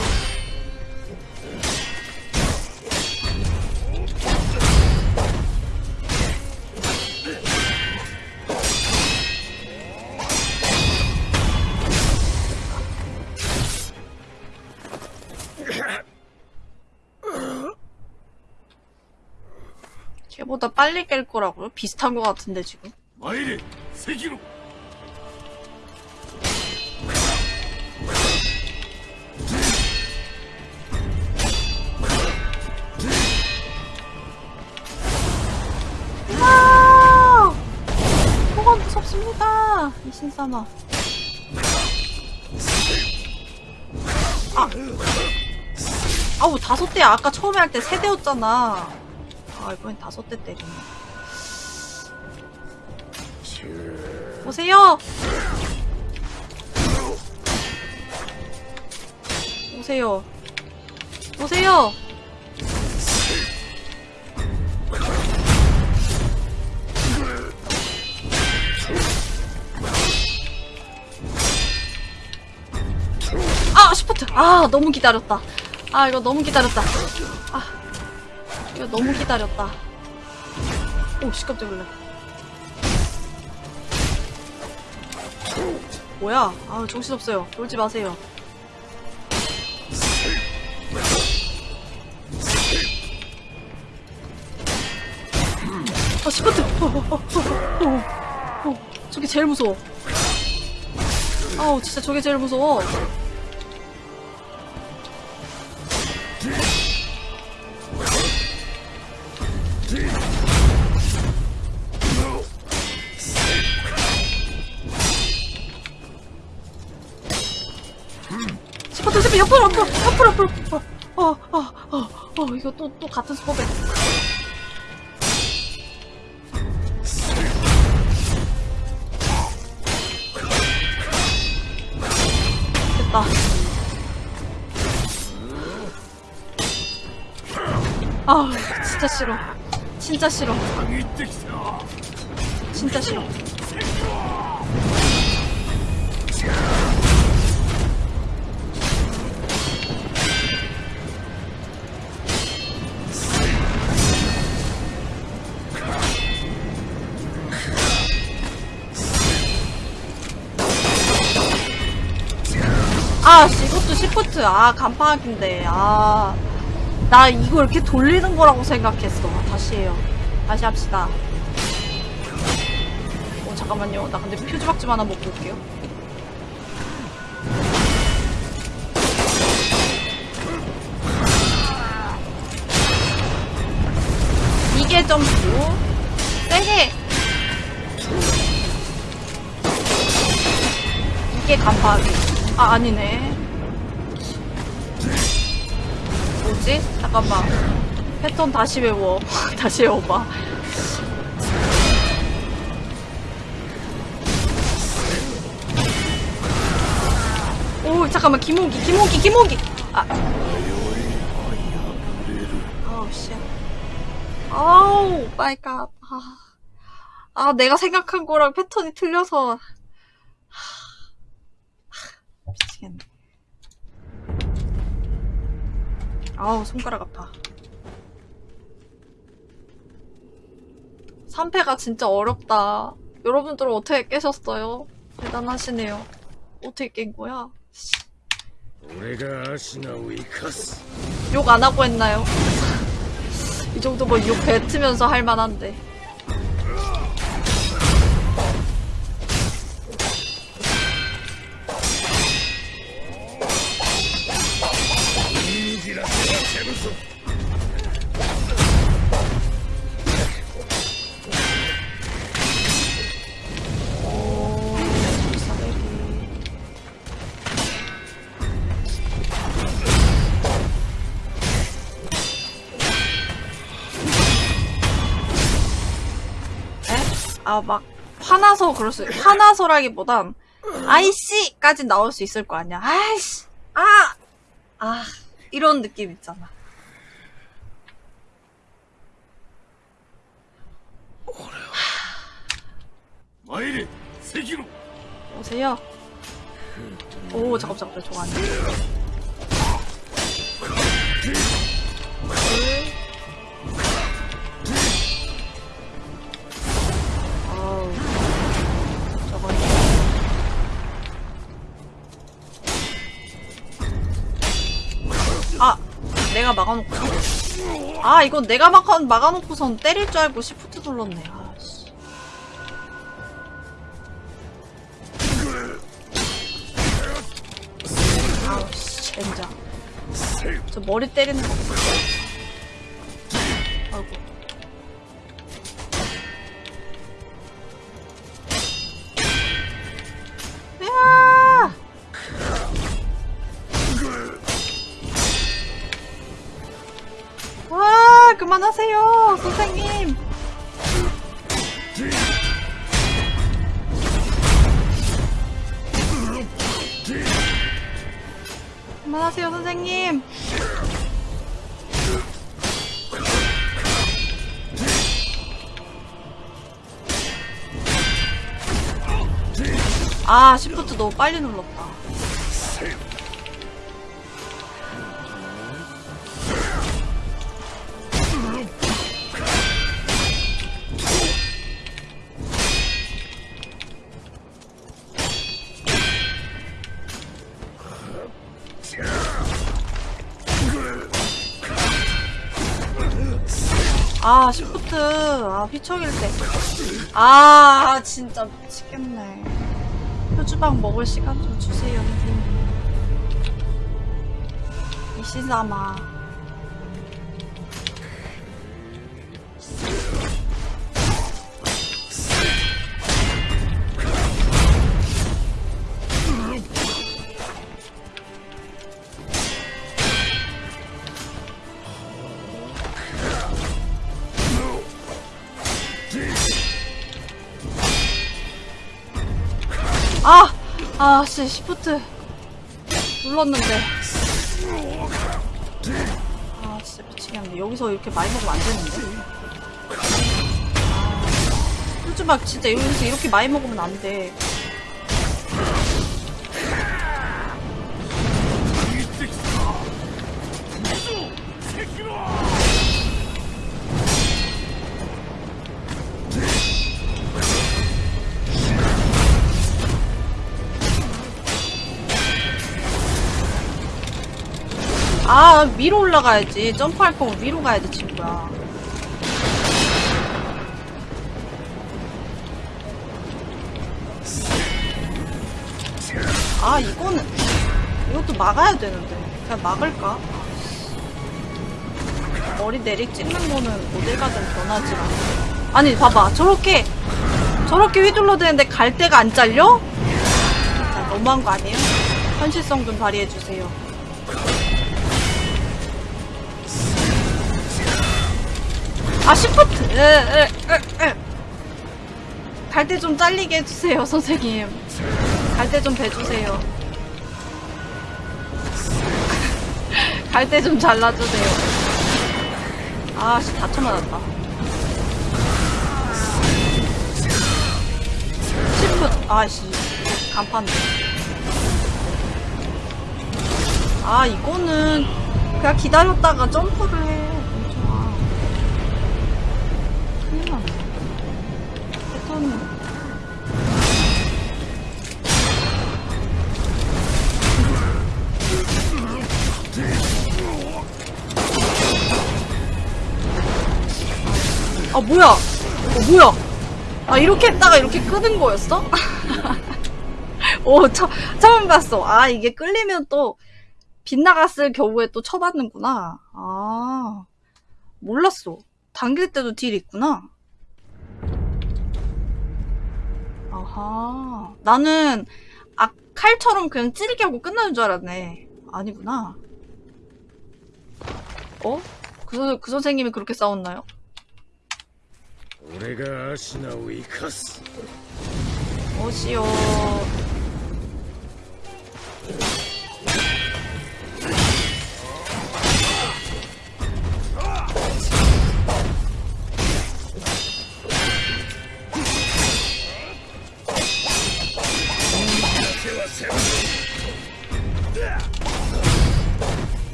생각보다 빨리 깰 거라고요? 비슷한 거 같은데 지금 마이리 세기로 아! 뭐가 무섭습니다 이신사마 아! 아우 다섯 대 아까 처음에 할 때 세 대였잖아 아 이번엔 다섯 대 때리네. 오세요. 오세요. 오세요. 아 시프트 아 너무 기다렸다 아 이거 너무 기다렸다 아 이거 너무 기다렸다. 오 씨 깜짝 놀래. 뭐야? 아 정신없어요. 놀지 마세요. 아 어, 어, 어, 어, 어, 어. 저게 제일 무서워. 아우 진짜 저게 제일 무서워 옆으로 옆으로 옆으로 옆으로 옆으로. 어어어어 어, 어, 어, 어, 이거 또 또 같은 수법에 됐다. 아 진짜 싫어. 진짜 싫어. 진짜 싫어. 시프트. 아, 간파하기인데. 아. 나 이거 이렇게 돌리는 거라고 생각했어. 다시 해요. 다시 합시다. 어, 잠깐만요. 나 근데 표지박집 하나 먹고 올게요. 이게 점프. 세게. 이게 간파하기. 아, 아니네. 잠깐만. 패턴 다시 외워. (laughs) 다시 외워봐. 오, 잠깐만. 김호기, 김호기, 김호기! 아. 아우, 씨. 아우, my god. 아. 아, 내가 생각한 거랑 패턴이 틀려서. 미치겠네. 아우 손가락 아파 3패가 진짜 어렵다 여러분들은 어떻게 깨셨어요? 대단하시네요 어떻게 깬 거야? 욕 안 하고 했나요? (laughs) 이 정도면 욕 뱉으면서 할 만한데 아막 화나서 그럴 수 화나서라기보단 아이씨까지 나올 수 있을 거 아니야. 아이씨! 아아! 아, 이런 느낌 있잖아. 마이리 세기로 오세요. 오, 잠깐, 잠깐, 저거 안 돼. 어우, 저거. 아, 내가 막아놓고. 아, 이건 내가 막아, 막아놓고선 때릴 줄 알고 시프트 눌렀네. 아, 씨. 아우, 씨, 젠장. 저 머리 때리는 거. 빨리 눌렀다. 아, 시프트. 아, 휘청일 때. 아, 진짜 미치겠네. 표주방 먹을 시간 좀 주세요, 선생님. 이시사마. 아, 씨, 시프트. 눌렀는데. 아, 진짜 미치겠네. 여기서 이렇게 많이 먹으면 안 되는데. 아, 막 진짜 여기서 이렇게 많이 먹으면 안 돼. 아, 위로 올라가야지. 점프할 거면 위로 가야 돼, 친구야. 아, 이거는, 이것도 막아야 되는데. 그냥 막을까? 머리 내리 찍는 거는 어딜 가든 변하지 않아. 아니, 봐봐. 저렇게, 저렇게 휘둘러 대는데 갈 데가 안 잘려? 진짜 너무한 거 아니에요? 현실성 좀 발휘해주세요. 아 시프트 갈 때 좀 잘리게 해주세요 선생님. 갈 때좀 배주세요. 갈 때 좀 잘라주세요. 아씨 다쳐 맞았다. 시프트 아씨 간판. 아 이거는 그냥 기다렸다가 점프를 해 아, 뭐야? 어, 뭐야? 아, 이렇게 했다가 이렇게 끄는 거였어? (laughs) 오, 처, 처음 봤어. 아, 이게 끌리면 또, 빗나갔을 경우에 또 쳐받는구나. 아, 몰랐어. 당길 때도 딜이 있구나. 아하. 나는 아, 칼처럼 그냥 찌르게 하고 끝나는 줄 알았네. 아니구나. 어? 그, 선, 그 선생님이 그렇게 싸웠나요? 내가 어시오.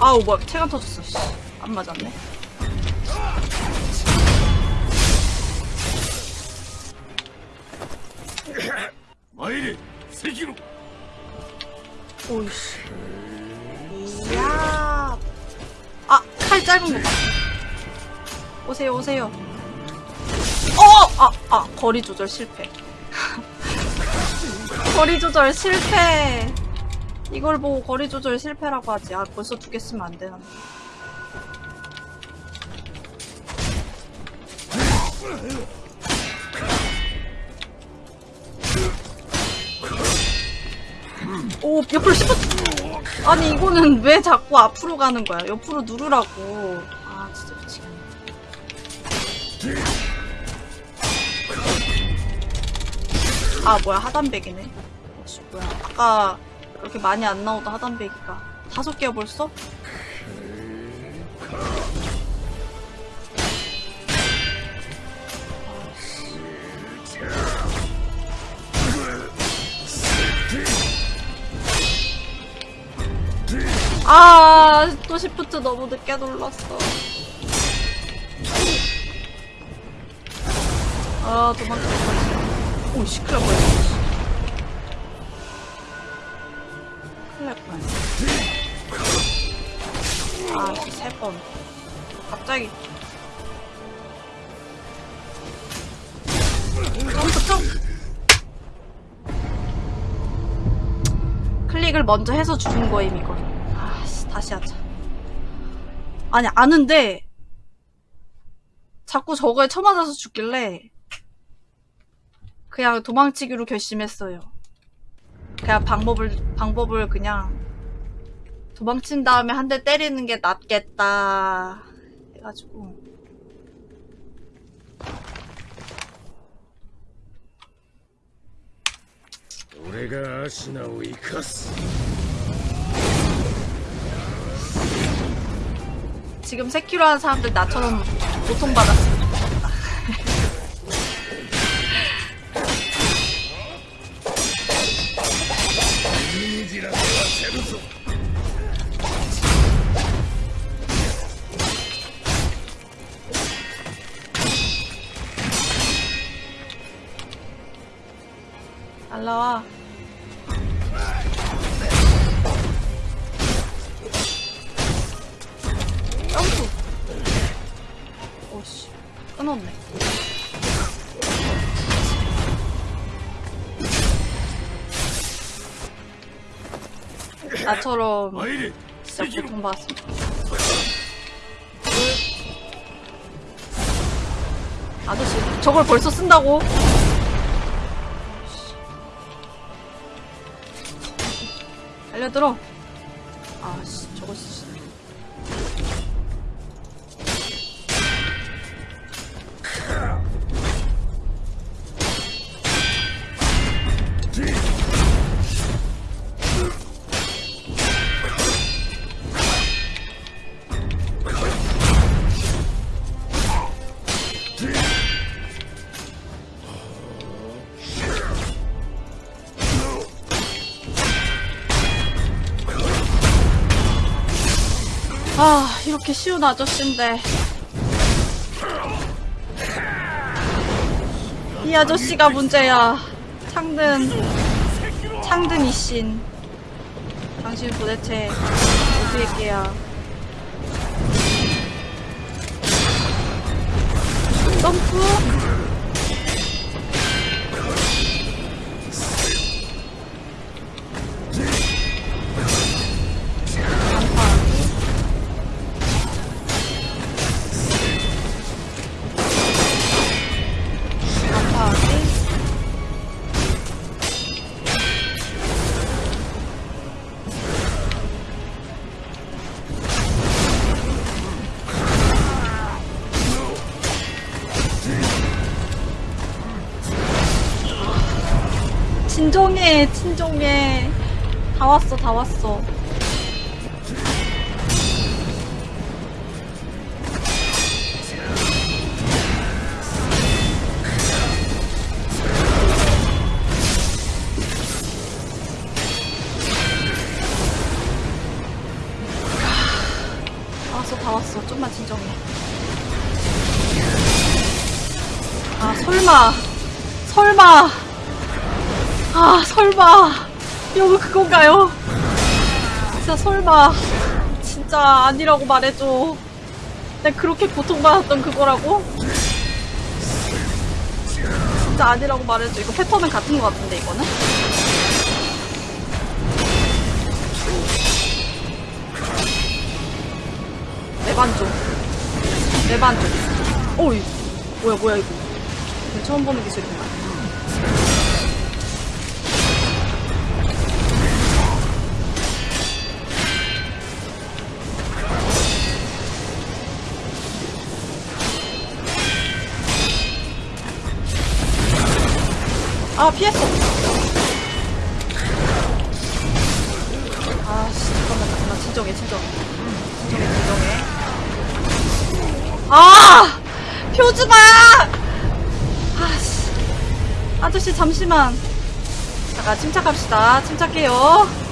아우 뭐야. 체감 터졌어 씨. 안 맞았네. 마이레 세기로. 오이씨. 이야. 아칼 짧은 거 봐. 오세요 오세요 어! 아, 아 거리 조절 실패. (laughs) 거리 조절 실패. 이걸 보고 거리 조절 실패라고 하지. 아 벌써 두 개 쓰면 안 되나. 오 옆으로 씹어. 아니 이거는 왜 자꾸 앞으로 가는 거야? 옆으로 누르라고. 아 진짜 미치겠네 아 뭐야 하단백이네 씨, 뭐야 아까 그렇게 많이 안 나오던 하단백이가 다섯 개야 벌써? 아, 또 시프트 너무 늦게 눌렀어. 아, 도망쳐. 오, 씨, 큰일 날 뻔했어. 큰일 날 뻔했어. 아, 씨, 세 번. 갑자기. 점프, 점프! 클릭을 먼저 해서 죽은 거임, 이건. 아씨, 다시 하자. 아니, 아는데, 자꾸 저거에 쳐맞아서 죽길래, 그냥 도망치기로 결심했어요. 그냥 방법을 방법을 그냥 도망친 다음에 한 대 때리는 게 낫겠다 해가지고. 내가 아시나오 이카스? 지금 3키로 한 사람들 나처럼 고통받았어 안 나와. 어, 아우 오씨. 끊었네. 나처럼 진짜 고통받았습니다. 아저씨, 저걸 벌써 쓴다고? 알려들어. 아씨. 아, 이렇게 쉬운 아저씨인데. 이 아저씨가 문제야. 창든, 창든 이신. 당신 도대체 어떻게 깨야. 점프? 진정해, 진정해. 다 왔어, 다 왔어. 다 왔어, 다 왔어. 좀만 진정해. 아, 설마. 설마. 아, 설마. 이거 그건가요? 진짜 설마. 진짜 아니라고 말해줘. 내가 그렇게 고통받았던 그거라고? 진짜 아니라고 말해줘. 이거 패턴은 같은 것 같은데, 이거는? 내반조. 내반조. 어이. 뭐야, 뭐야, 이거. 이거 처음 보는 기술이구나. 침착합시다. 침착해요.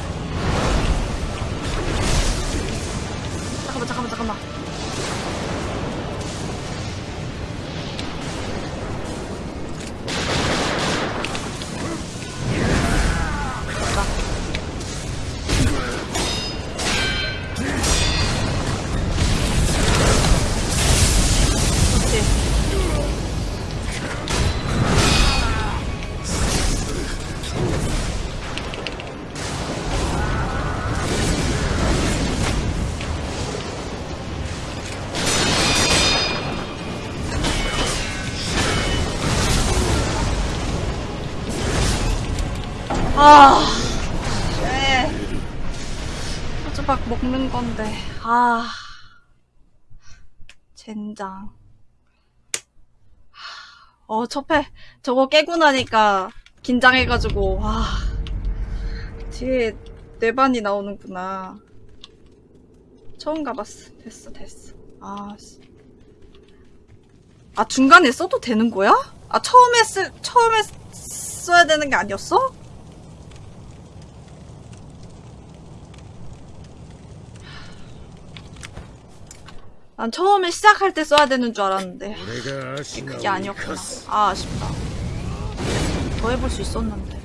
아. 젠장. 어, 첫회 저거 깨고 나니까 긴장해가지고, 와. 뒤에 뇌반이 나오는구나. 처음 가봤어. 됐어, 됐어. 아, 씨. 아, 중간에 써도 되는 거야? 아, 처음에 쓰, 처음에 써야 되는 게 아니었어? 난 처음에 시작할 때 써야 되는 줄 알았는데. 그게 아니었구나. 아 아쉽다. 더 해볼 수 있었는데.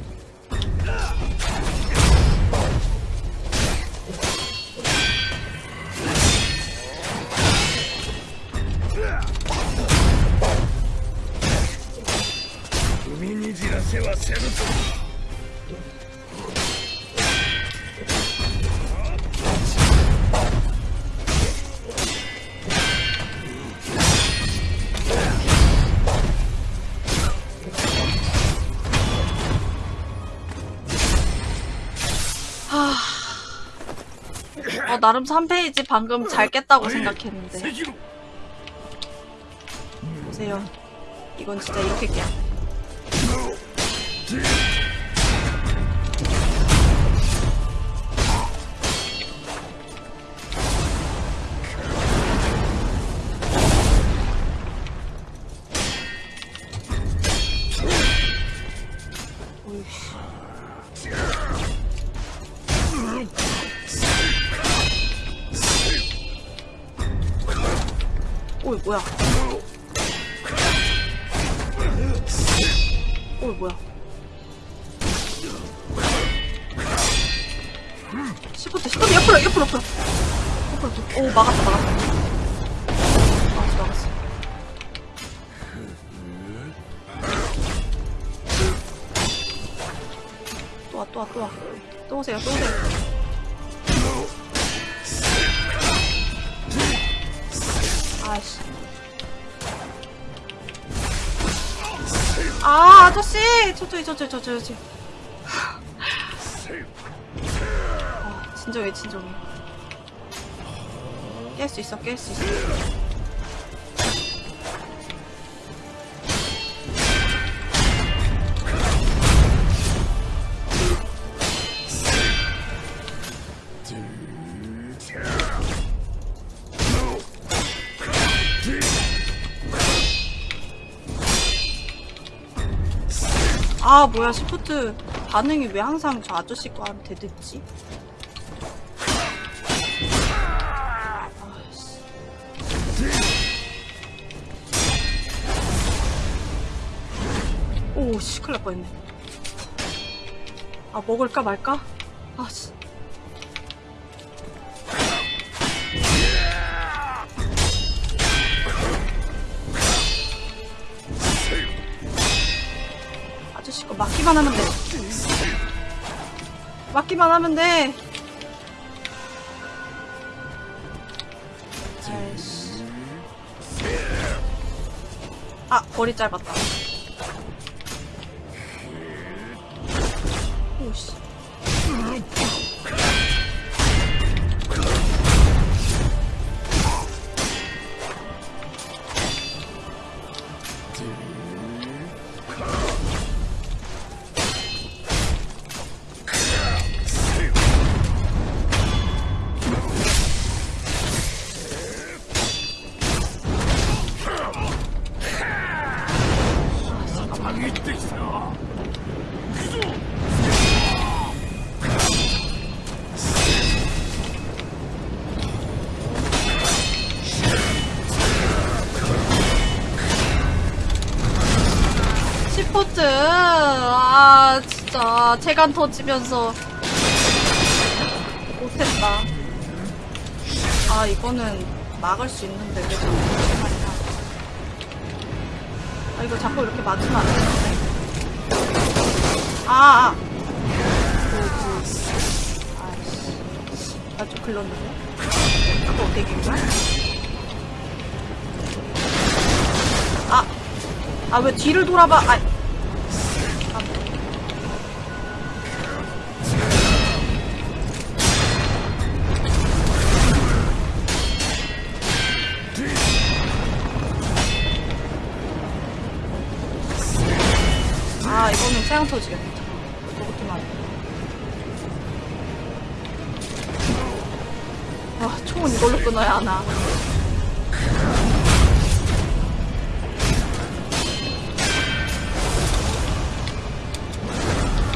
우미니지라 세와 세르토 나름 3페이지 방금 잘 깼다고 생각했는데 보세요. 이건 진짜 이렇게 깨 저쪽이 저쪽이 저쪽이 저 뭐야 시프트 반응이 왜 항상 저 아저씨 거한테 늦지? 오씨 큰일 날 뻔했네 아 먹을까 말까? 맞기만 하면 돼. 아이씨. 아, 거리 짧았다. 진짜. 체간 터지면서. 못했다. 아, 이거는 막을 수 있는데 왜 자꾸 이렇게. 아, 이거 자꾸 이렇게 맞으면 안 되는데. 아, 아. 그, 그. 아이씨. 나좀 글렀는데? 이거 어떻게 된 거야? 아. 아, 왜 뒤를 돌아봐? 아. 아. 아, 세양 터지겠다. 저것도만. 아, 총은 이걸로 끊어야 하나.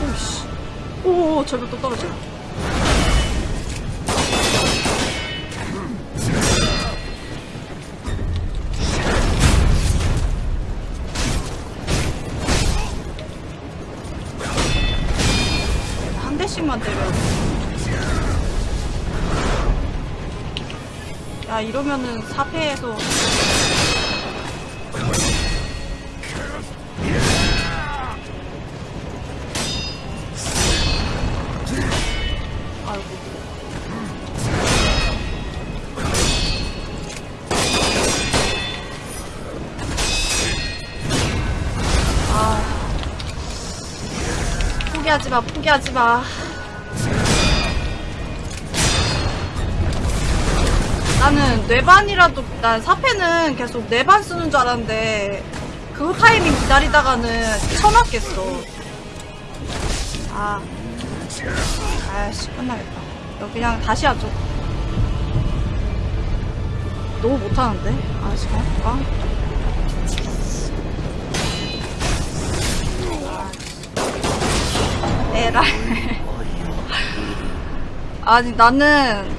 오씨. 오, 저기 또 떨어져. 이러면은 사패에서. 아이고. 아. 포기하지 마, 포기하지 마. 나는 뇌반이라도, 난 사패는 계속 뇌반 쓰는 줄 알았는데, 그 타이밍 기다리다가는 쳐맞겠어. 아. 아이씨, 끝나겠다. 이거 그냥 다시 하죠. 너무 못하는데? 아, 지금 할까? 에라. (laughs) 아니, 나는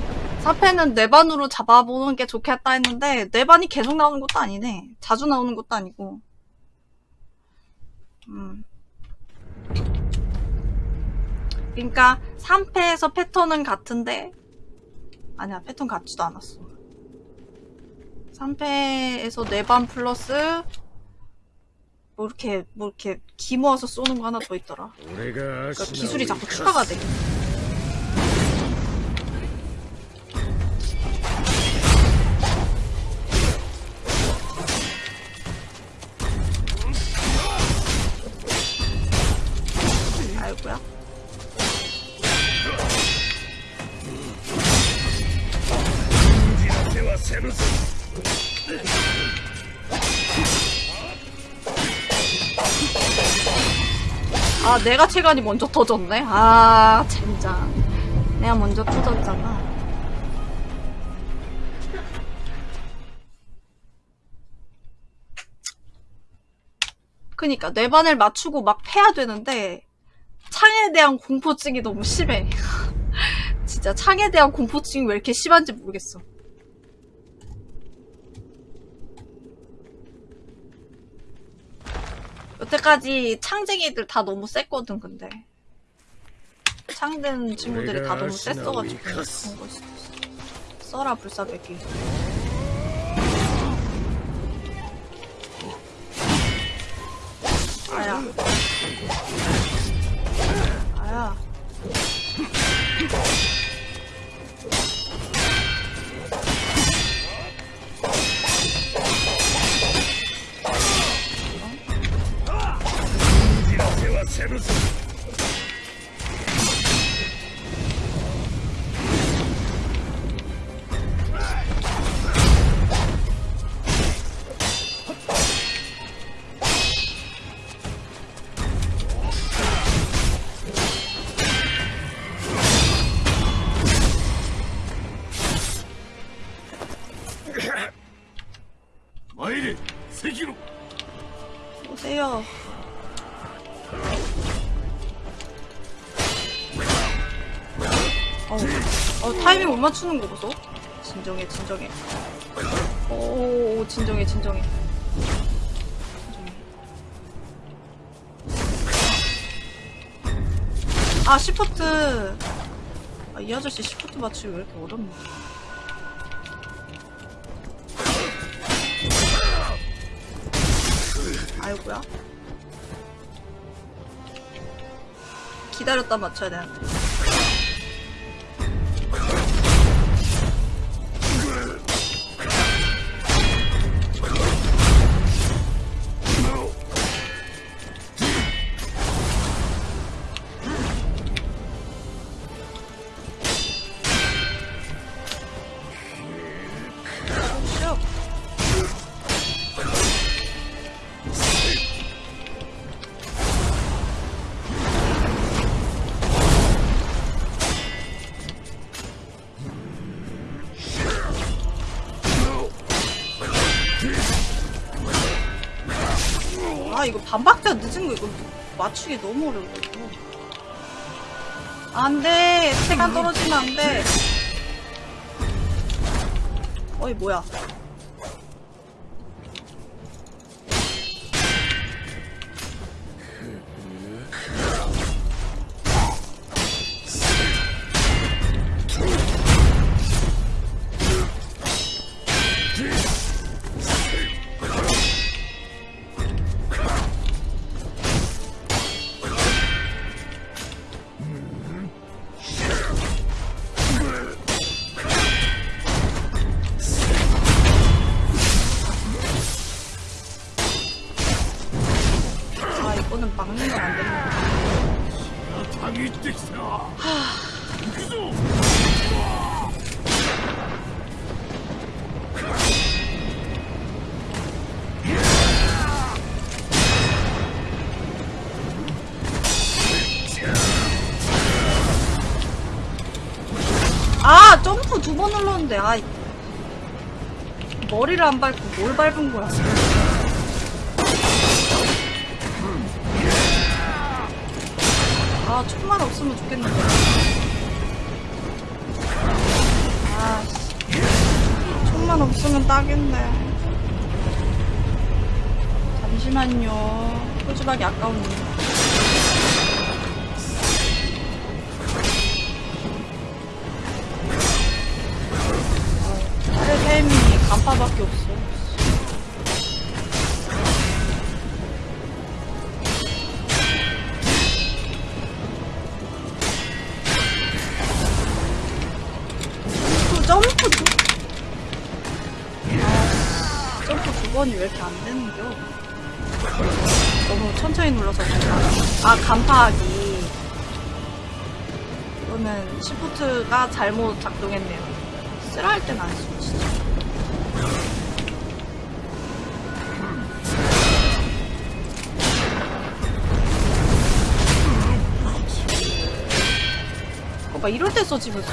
4패는 네반으로 잡아보는 게 좋겠다 했는데 네반이 계속 나오는 것도 아니네. 자주 나오는 것도 아니고. 음. 그러니까 3패에서 패턴은 같은데 아니야 패턴 같지도 않았어. 3패에서 네반 플러스 뭐 이렇게 뭐 이렇게 기모아서 쏘는 거 하나 더 있더라. 그러니까 기술이 자꾸 추가가 돼. 내가 체간이 먼저 터졌네 아 젠장 내가 먼저 터졌잖아 그니까 뇌반을 맞추고 막 패야 되는데 창에 대한 공포증이 너무 심해. (laughs) 진짜 창에 대한 공포증이 왜 이렇게 심한지 모르겠어. 여태까지 창쟁이들 다 너무 셌거든 근데. 창된 친구들이 다 너무 셌어가지고 그런 걸 수도 있어. 써라 불사백기 아야. 아야 세르스 맞추는 거 보소. 진정해 진정해. 오 진정해 진정해. 아 시프트. 아, 이 아저씨 시프트 맞추기 왜 이렇게 어렵냐 아이고야. 기다렸다 맞춰야 되는데 이거 반박자 늦은 거 이거 맞추기 너무 어려워 이거 안돼. 시간 떨어지면 안돼. 어이 뭐야 안 밟고 뭘 밟은 거야 시프트가 잘못 작동했네요. 쓰라 할 땐 안 쓰고 진짜. 어, 막 이럴 때 써지 무슨.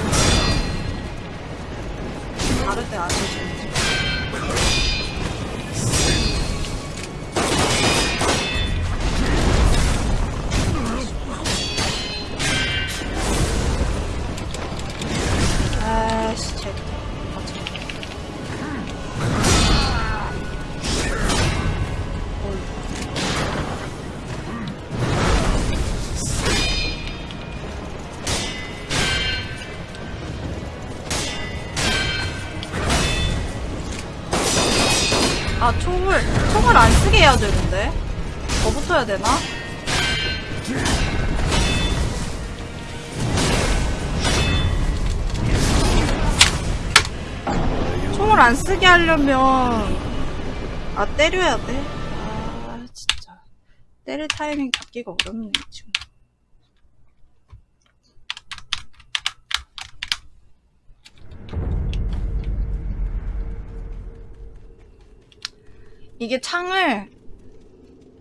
해야 되는데 더 붙어야 되나? 총을 안 쓰게 하려면 아 때려야 돼? 아 진짜 때릴 타이밍 잡기가 어렵네 지금 이게 창을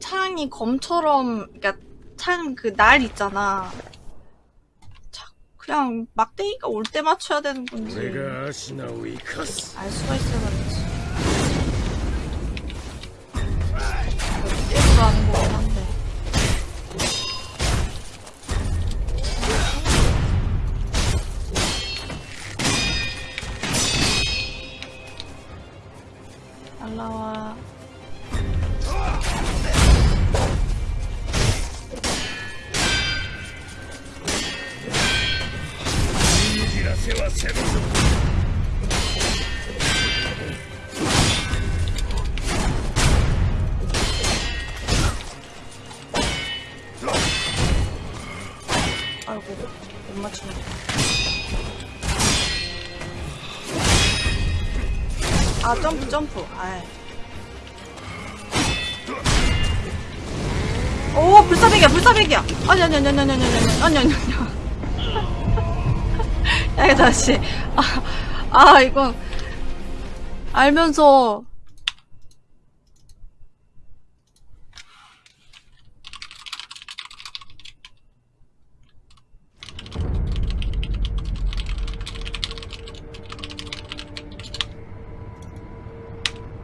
창이 검처럼 그러니까 창 그 날 있잖아. 그냥 막대기가 올 때 맞춰야 되는 건지 알 수가 있어야 되는지. 어디서 하는 거긴 한데 날라와. 아이고 못 맞추네. 아 점프 점프. 아이 오 불사백이야 불사백이야. 아니 아니 아니 아니 아니 아니 아니 아니 아니 야 이거 다시. 아, 아 이건 알면서.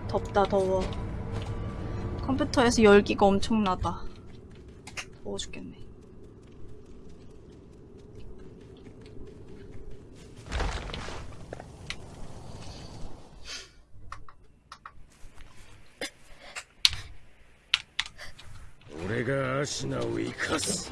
덥다 더워. 컴퓨터에서 열기가 엄청나다. 더워 죽겠네 れがアシナを生かす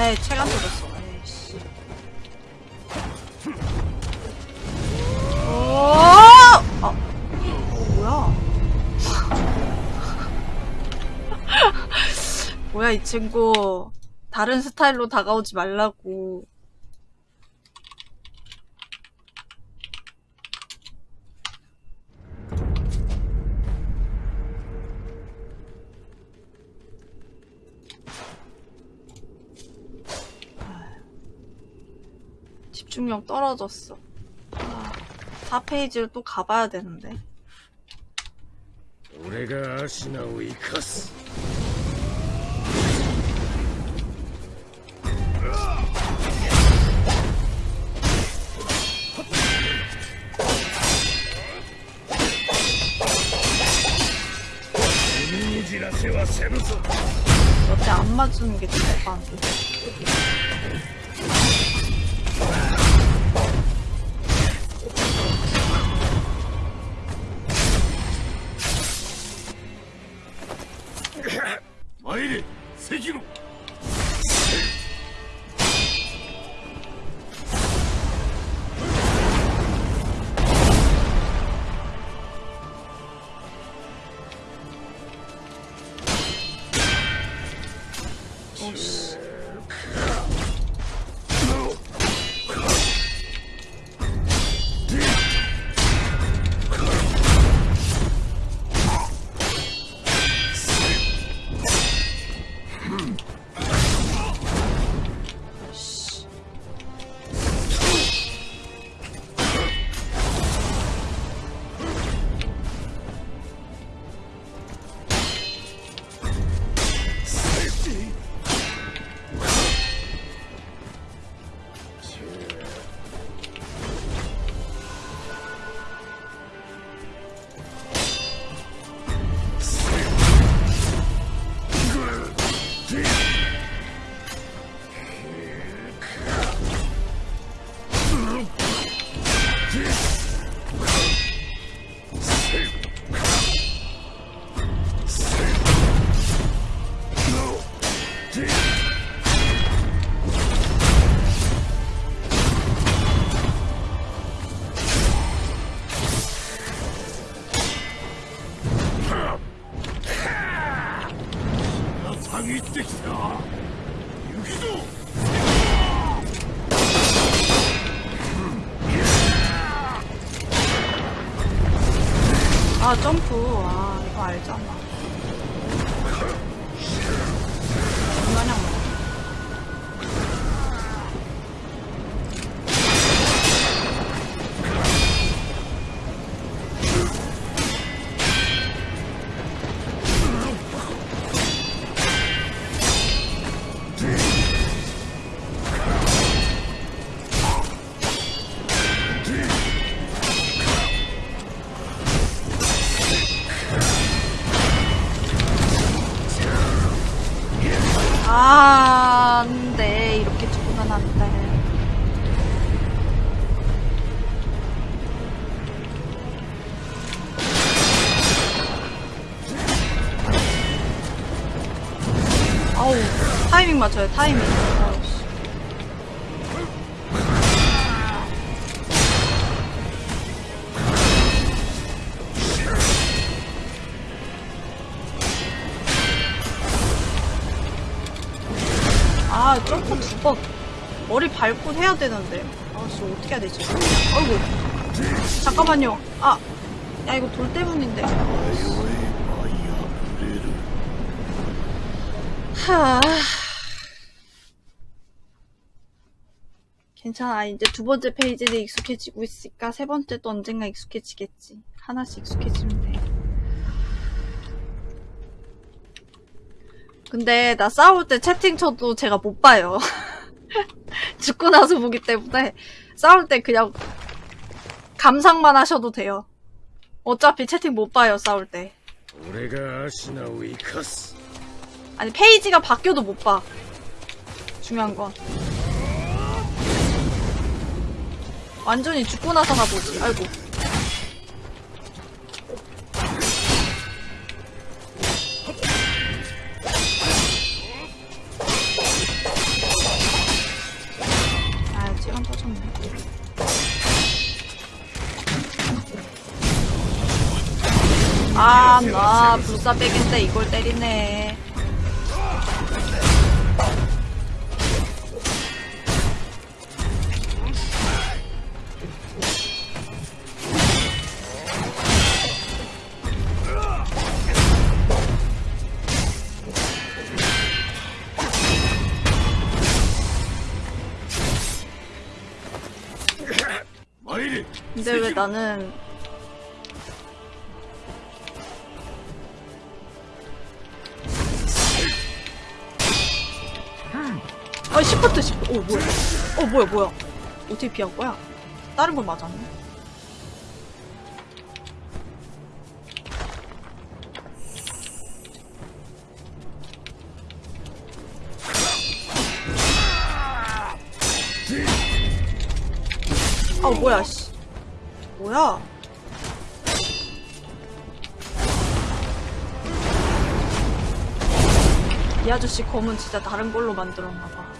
哎，切干净。 뭐야 이 친구 다른 스타일로 다가오지 말라고 집중력 떨어졌어 아, 4페이지를 또 가봐야 되는데 俺がアシナを生かす 쓰는 게 좋을 것 같아요. 타이밍 맞춰요, 타이밍. 아, 점프 두 번. 머리 밟고 해야 되는데. 아씨, 어떻게 해야 되지? 아이고. 잠깐만요. 아, 야, 이거 돌 때문인데. 하. 괜찮아. 아, 이제 두 번째 페이지를 익숙해지고 있으니까 세 번째도 언젠가 익숙해지겠지. 하나씩 익숙해지면 돼. 근데 나 싸울 때 채팅 쳐도 제가 못 봐요. (laughs) 죽고 나서 보기 때문에 싸울 때 그냥 감상만 하셔도 돼요. 어차피 채팅 못 봐요, 싸울 때. 아니, 페이지가 바뀌어도 못 봐. 중요한 건. 완전히 죽고 나서나 보지. 아이고. 아, 시간 터졌네. 아, 나 불사백인데 이걸 때리네. 근데 왜 나는 아 시프트 시프트. 어 뭐야. 어 뭐야 뭐야. 어떻게 피한 거야? 다른 건 맞았네. 아 뭐야 씨 뭐야 이 아저씨 검은 진짜 다른 걸로 만들었나봐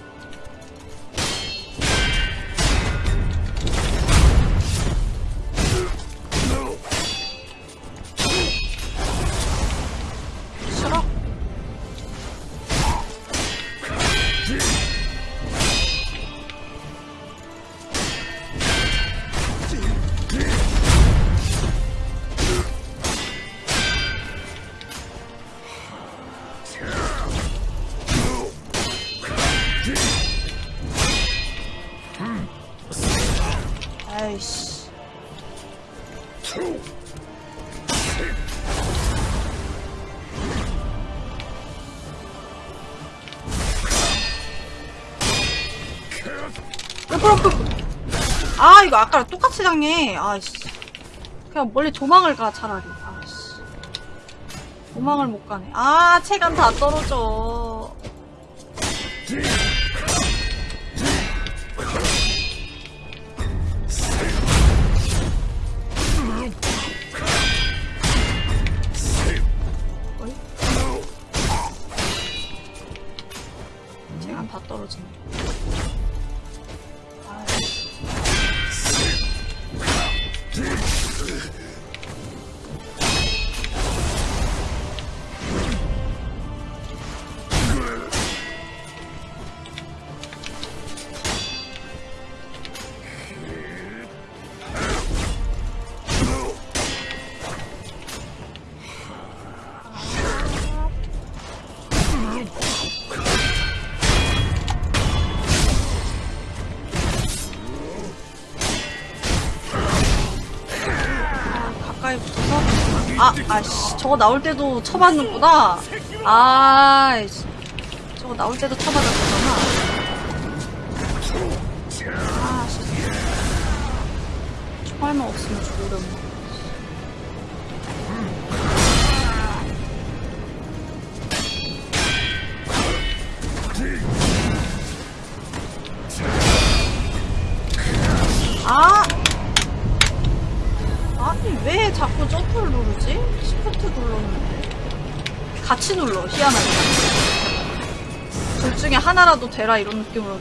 아 이거 아까랑 똑같이 당해. 아이씨. 그냥 멀리 도망을 가 차라리. 아이씨. 도망을 못 가네. 아 체감 다 떨어져 저거 나올 때도 쳐봤는구나. 아, 씨. 저거 나올 때도 쳐맞았구나. 아, 씨. 총알만 없으면 죽으려 하나라도 되라, 이런 느낌으로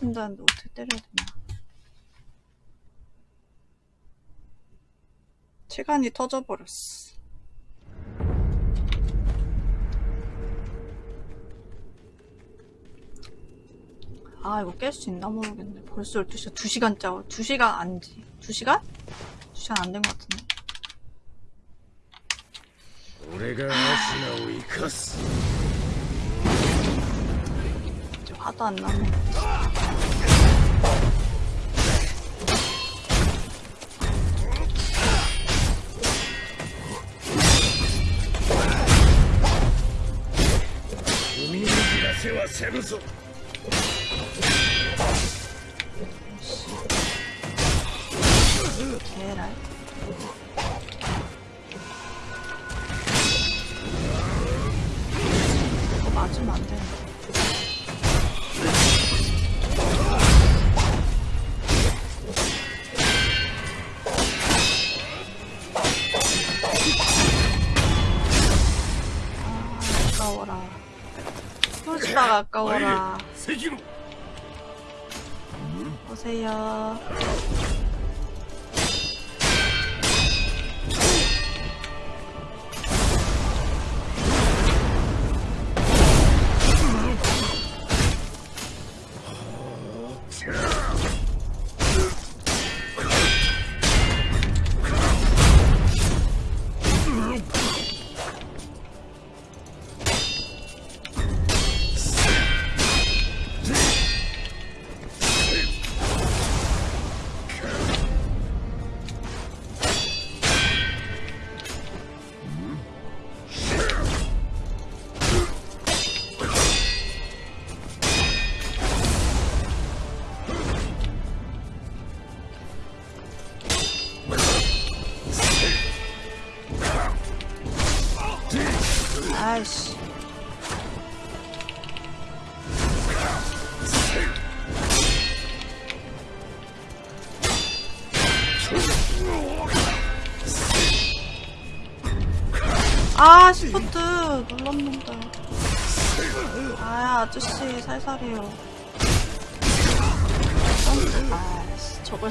된다는데 어떻게 때려야 되나 시간이 터져버렸어. 아 이거 깰 수 있나 모르겠네. 벌써 12시야 2시간 짜고 2시간 안지 2시간? 2시간 안 된 것 같은데. 내가 아시나오 이카스. ったんだ。ね海の知らせはせぬぞ。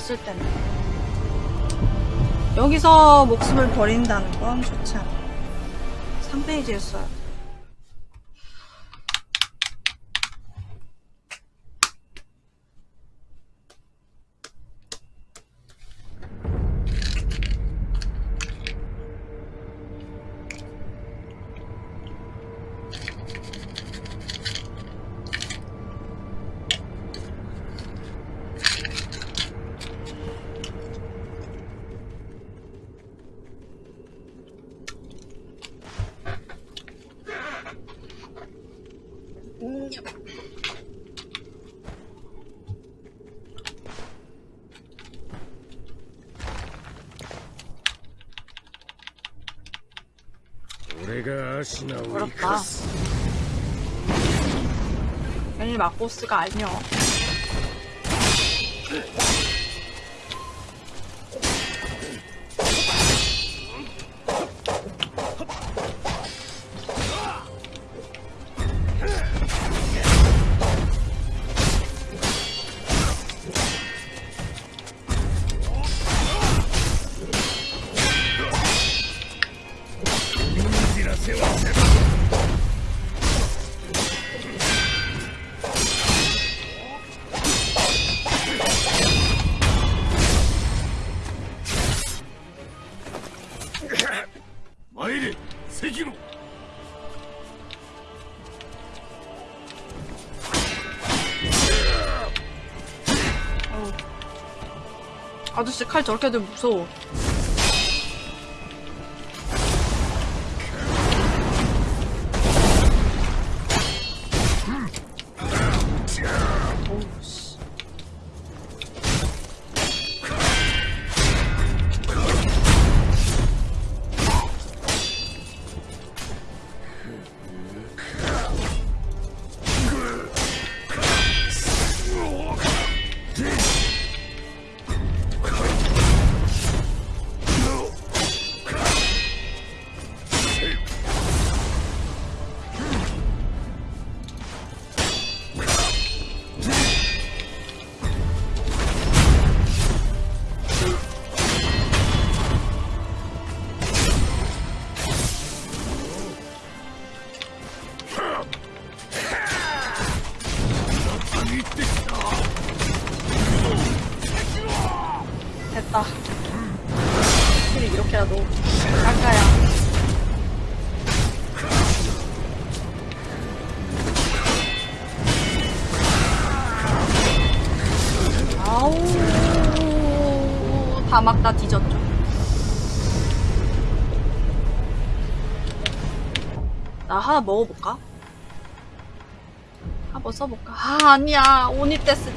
쓸 때는. 여기서 목숨을 버린다는 건 좋지 않아. 3페이지였어요 아니 마코스가 아니여 아저씨 칼 저렇게 되면 무서워 먹어볼까? 한번 써볼까? 아 아니야 오니 때쓰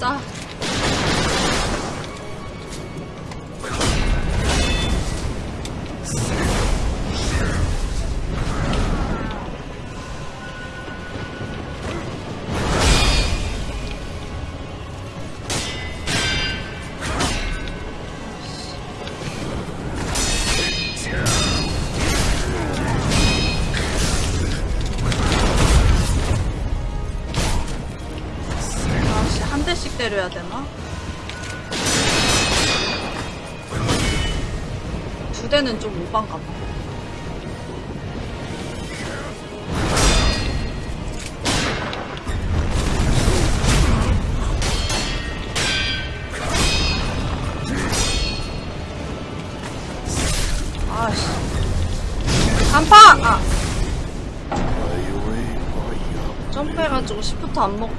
안 먹힘.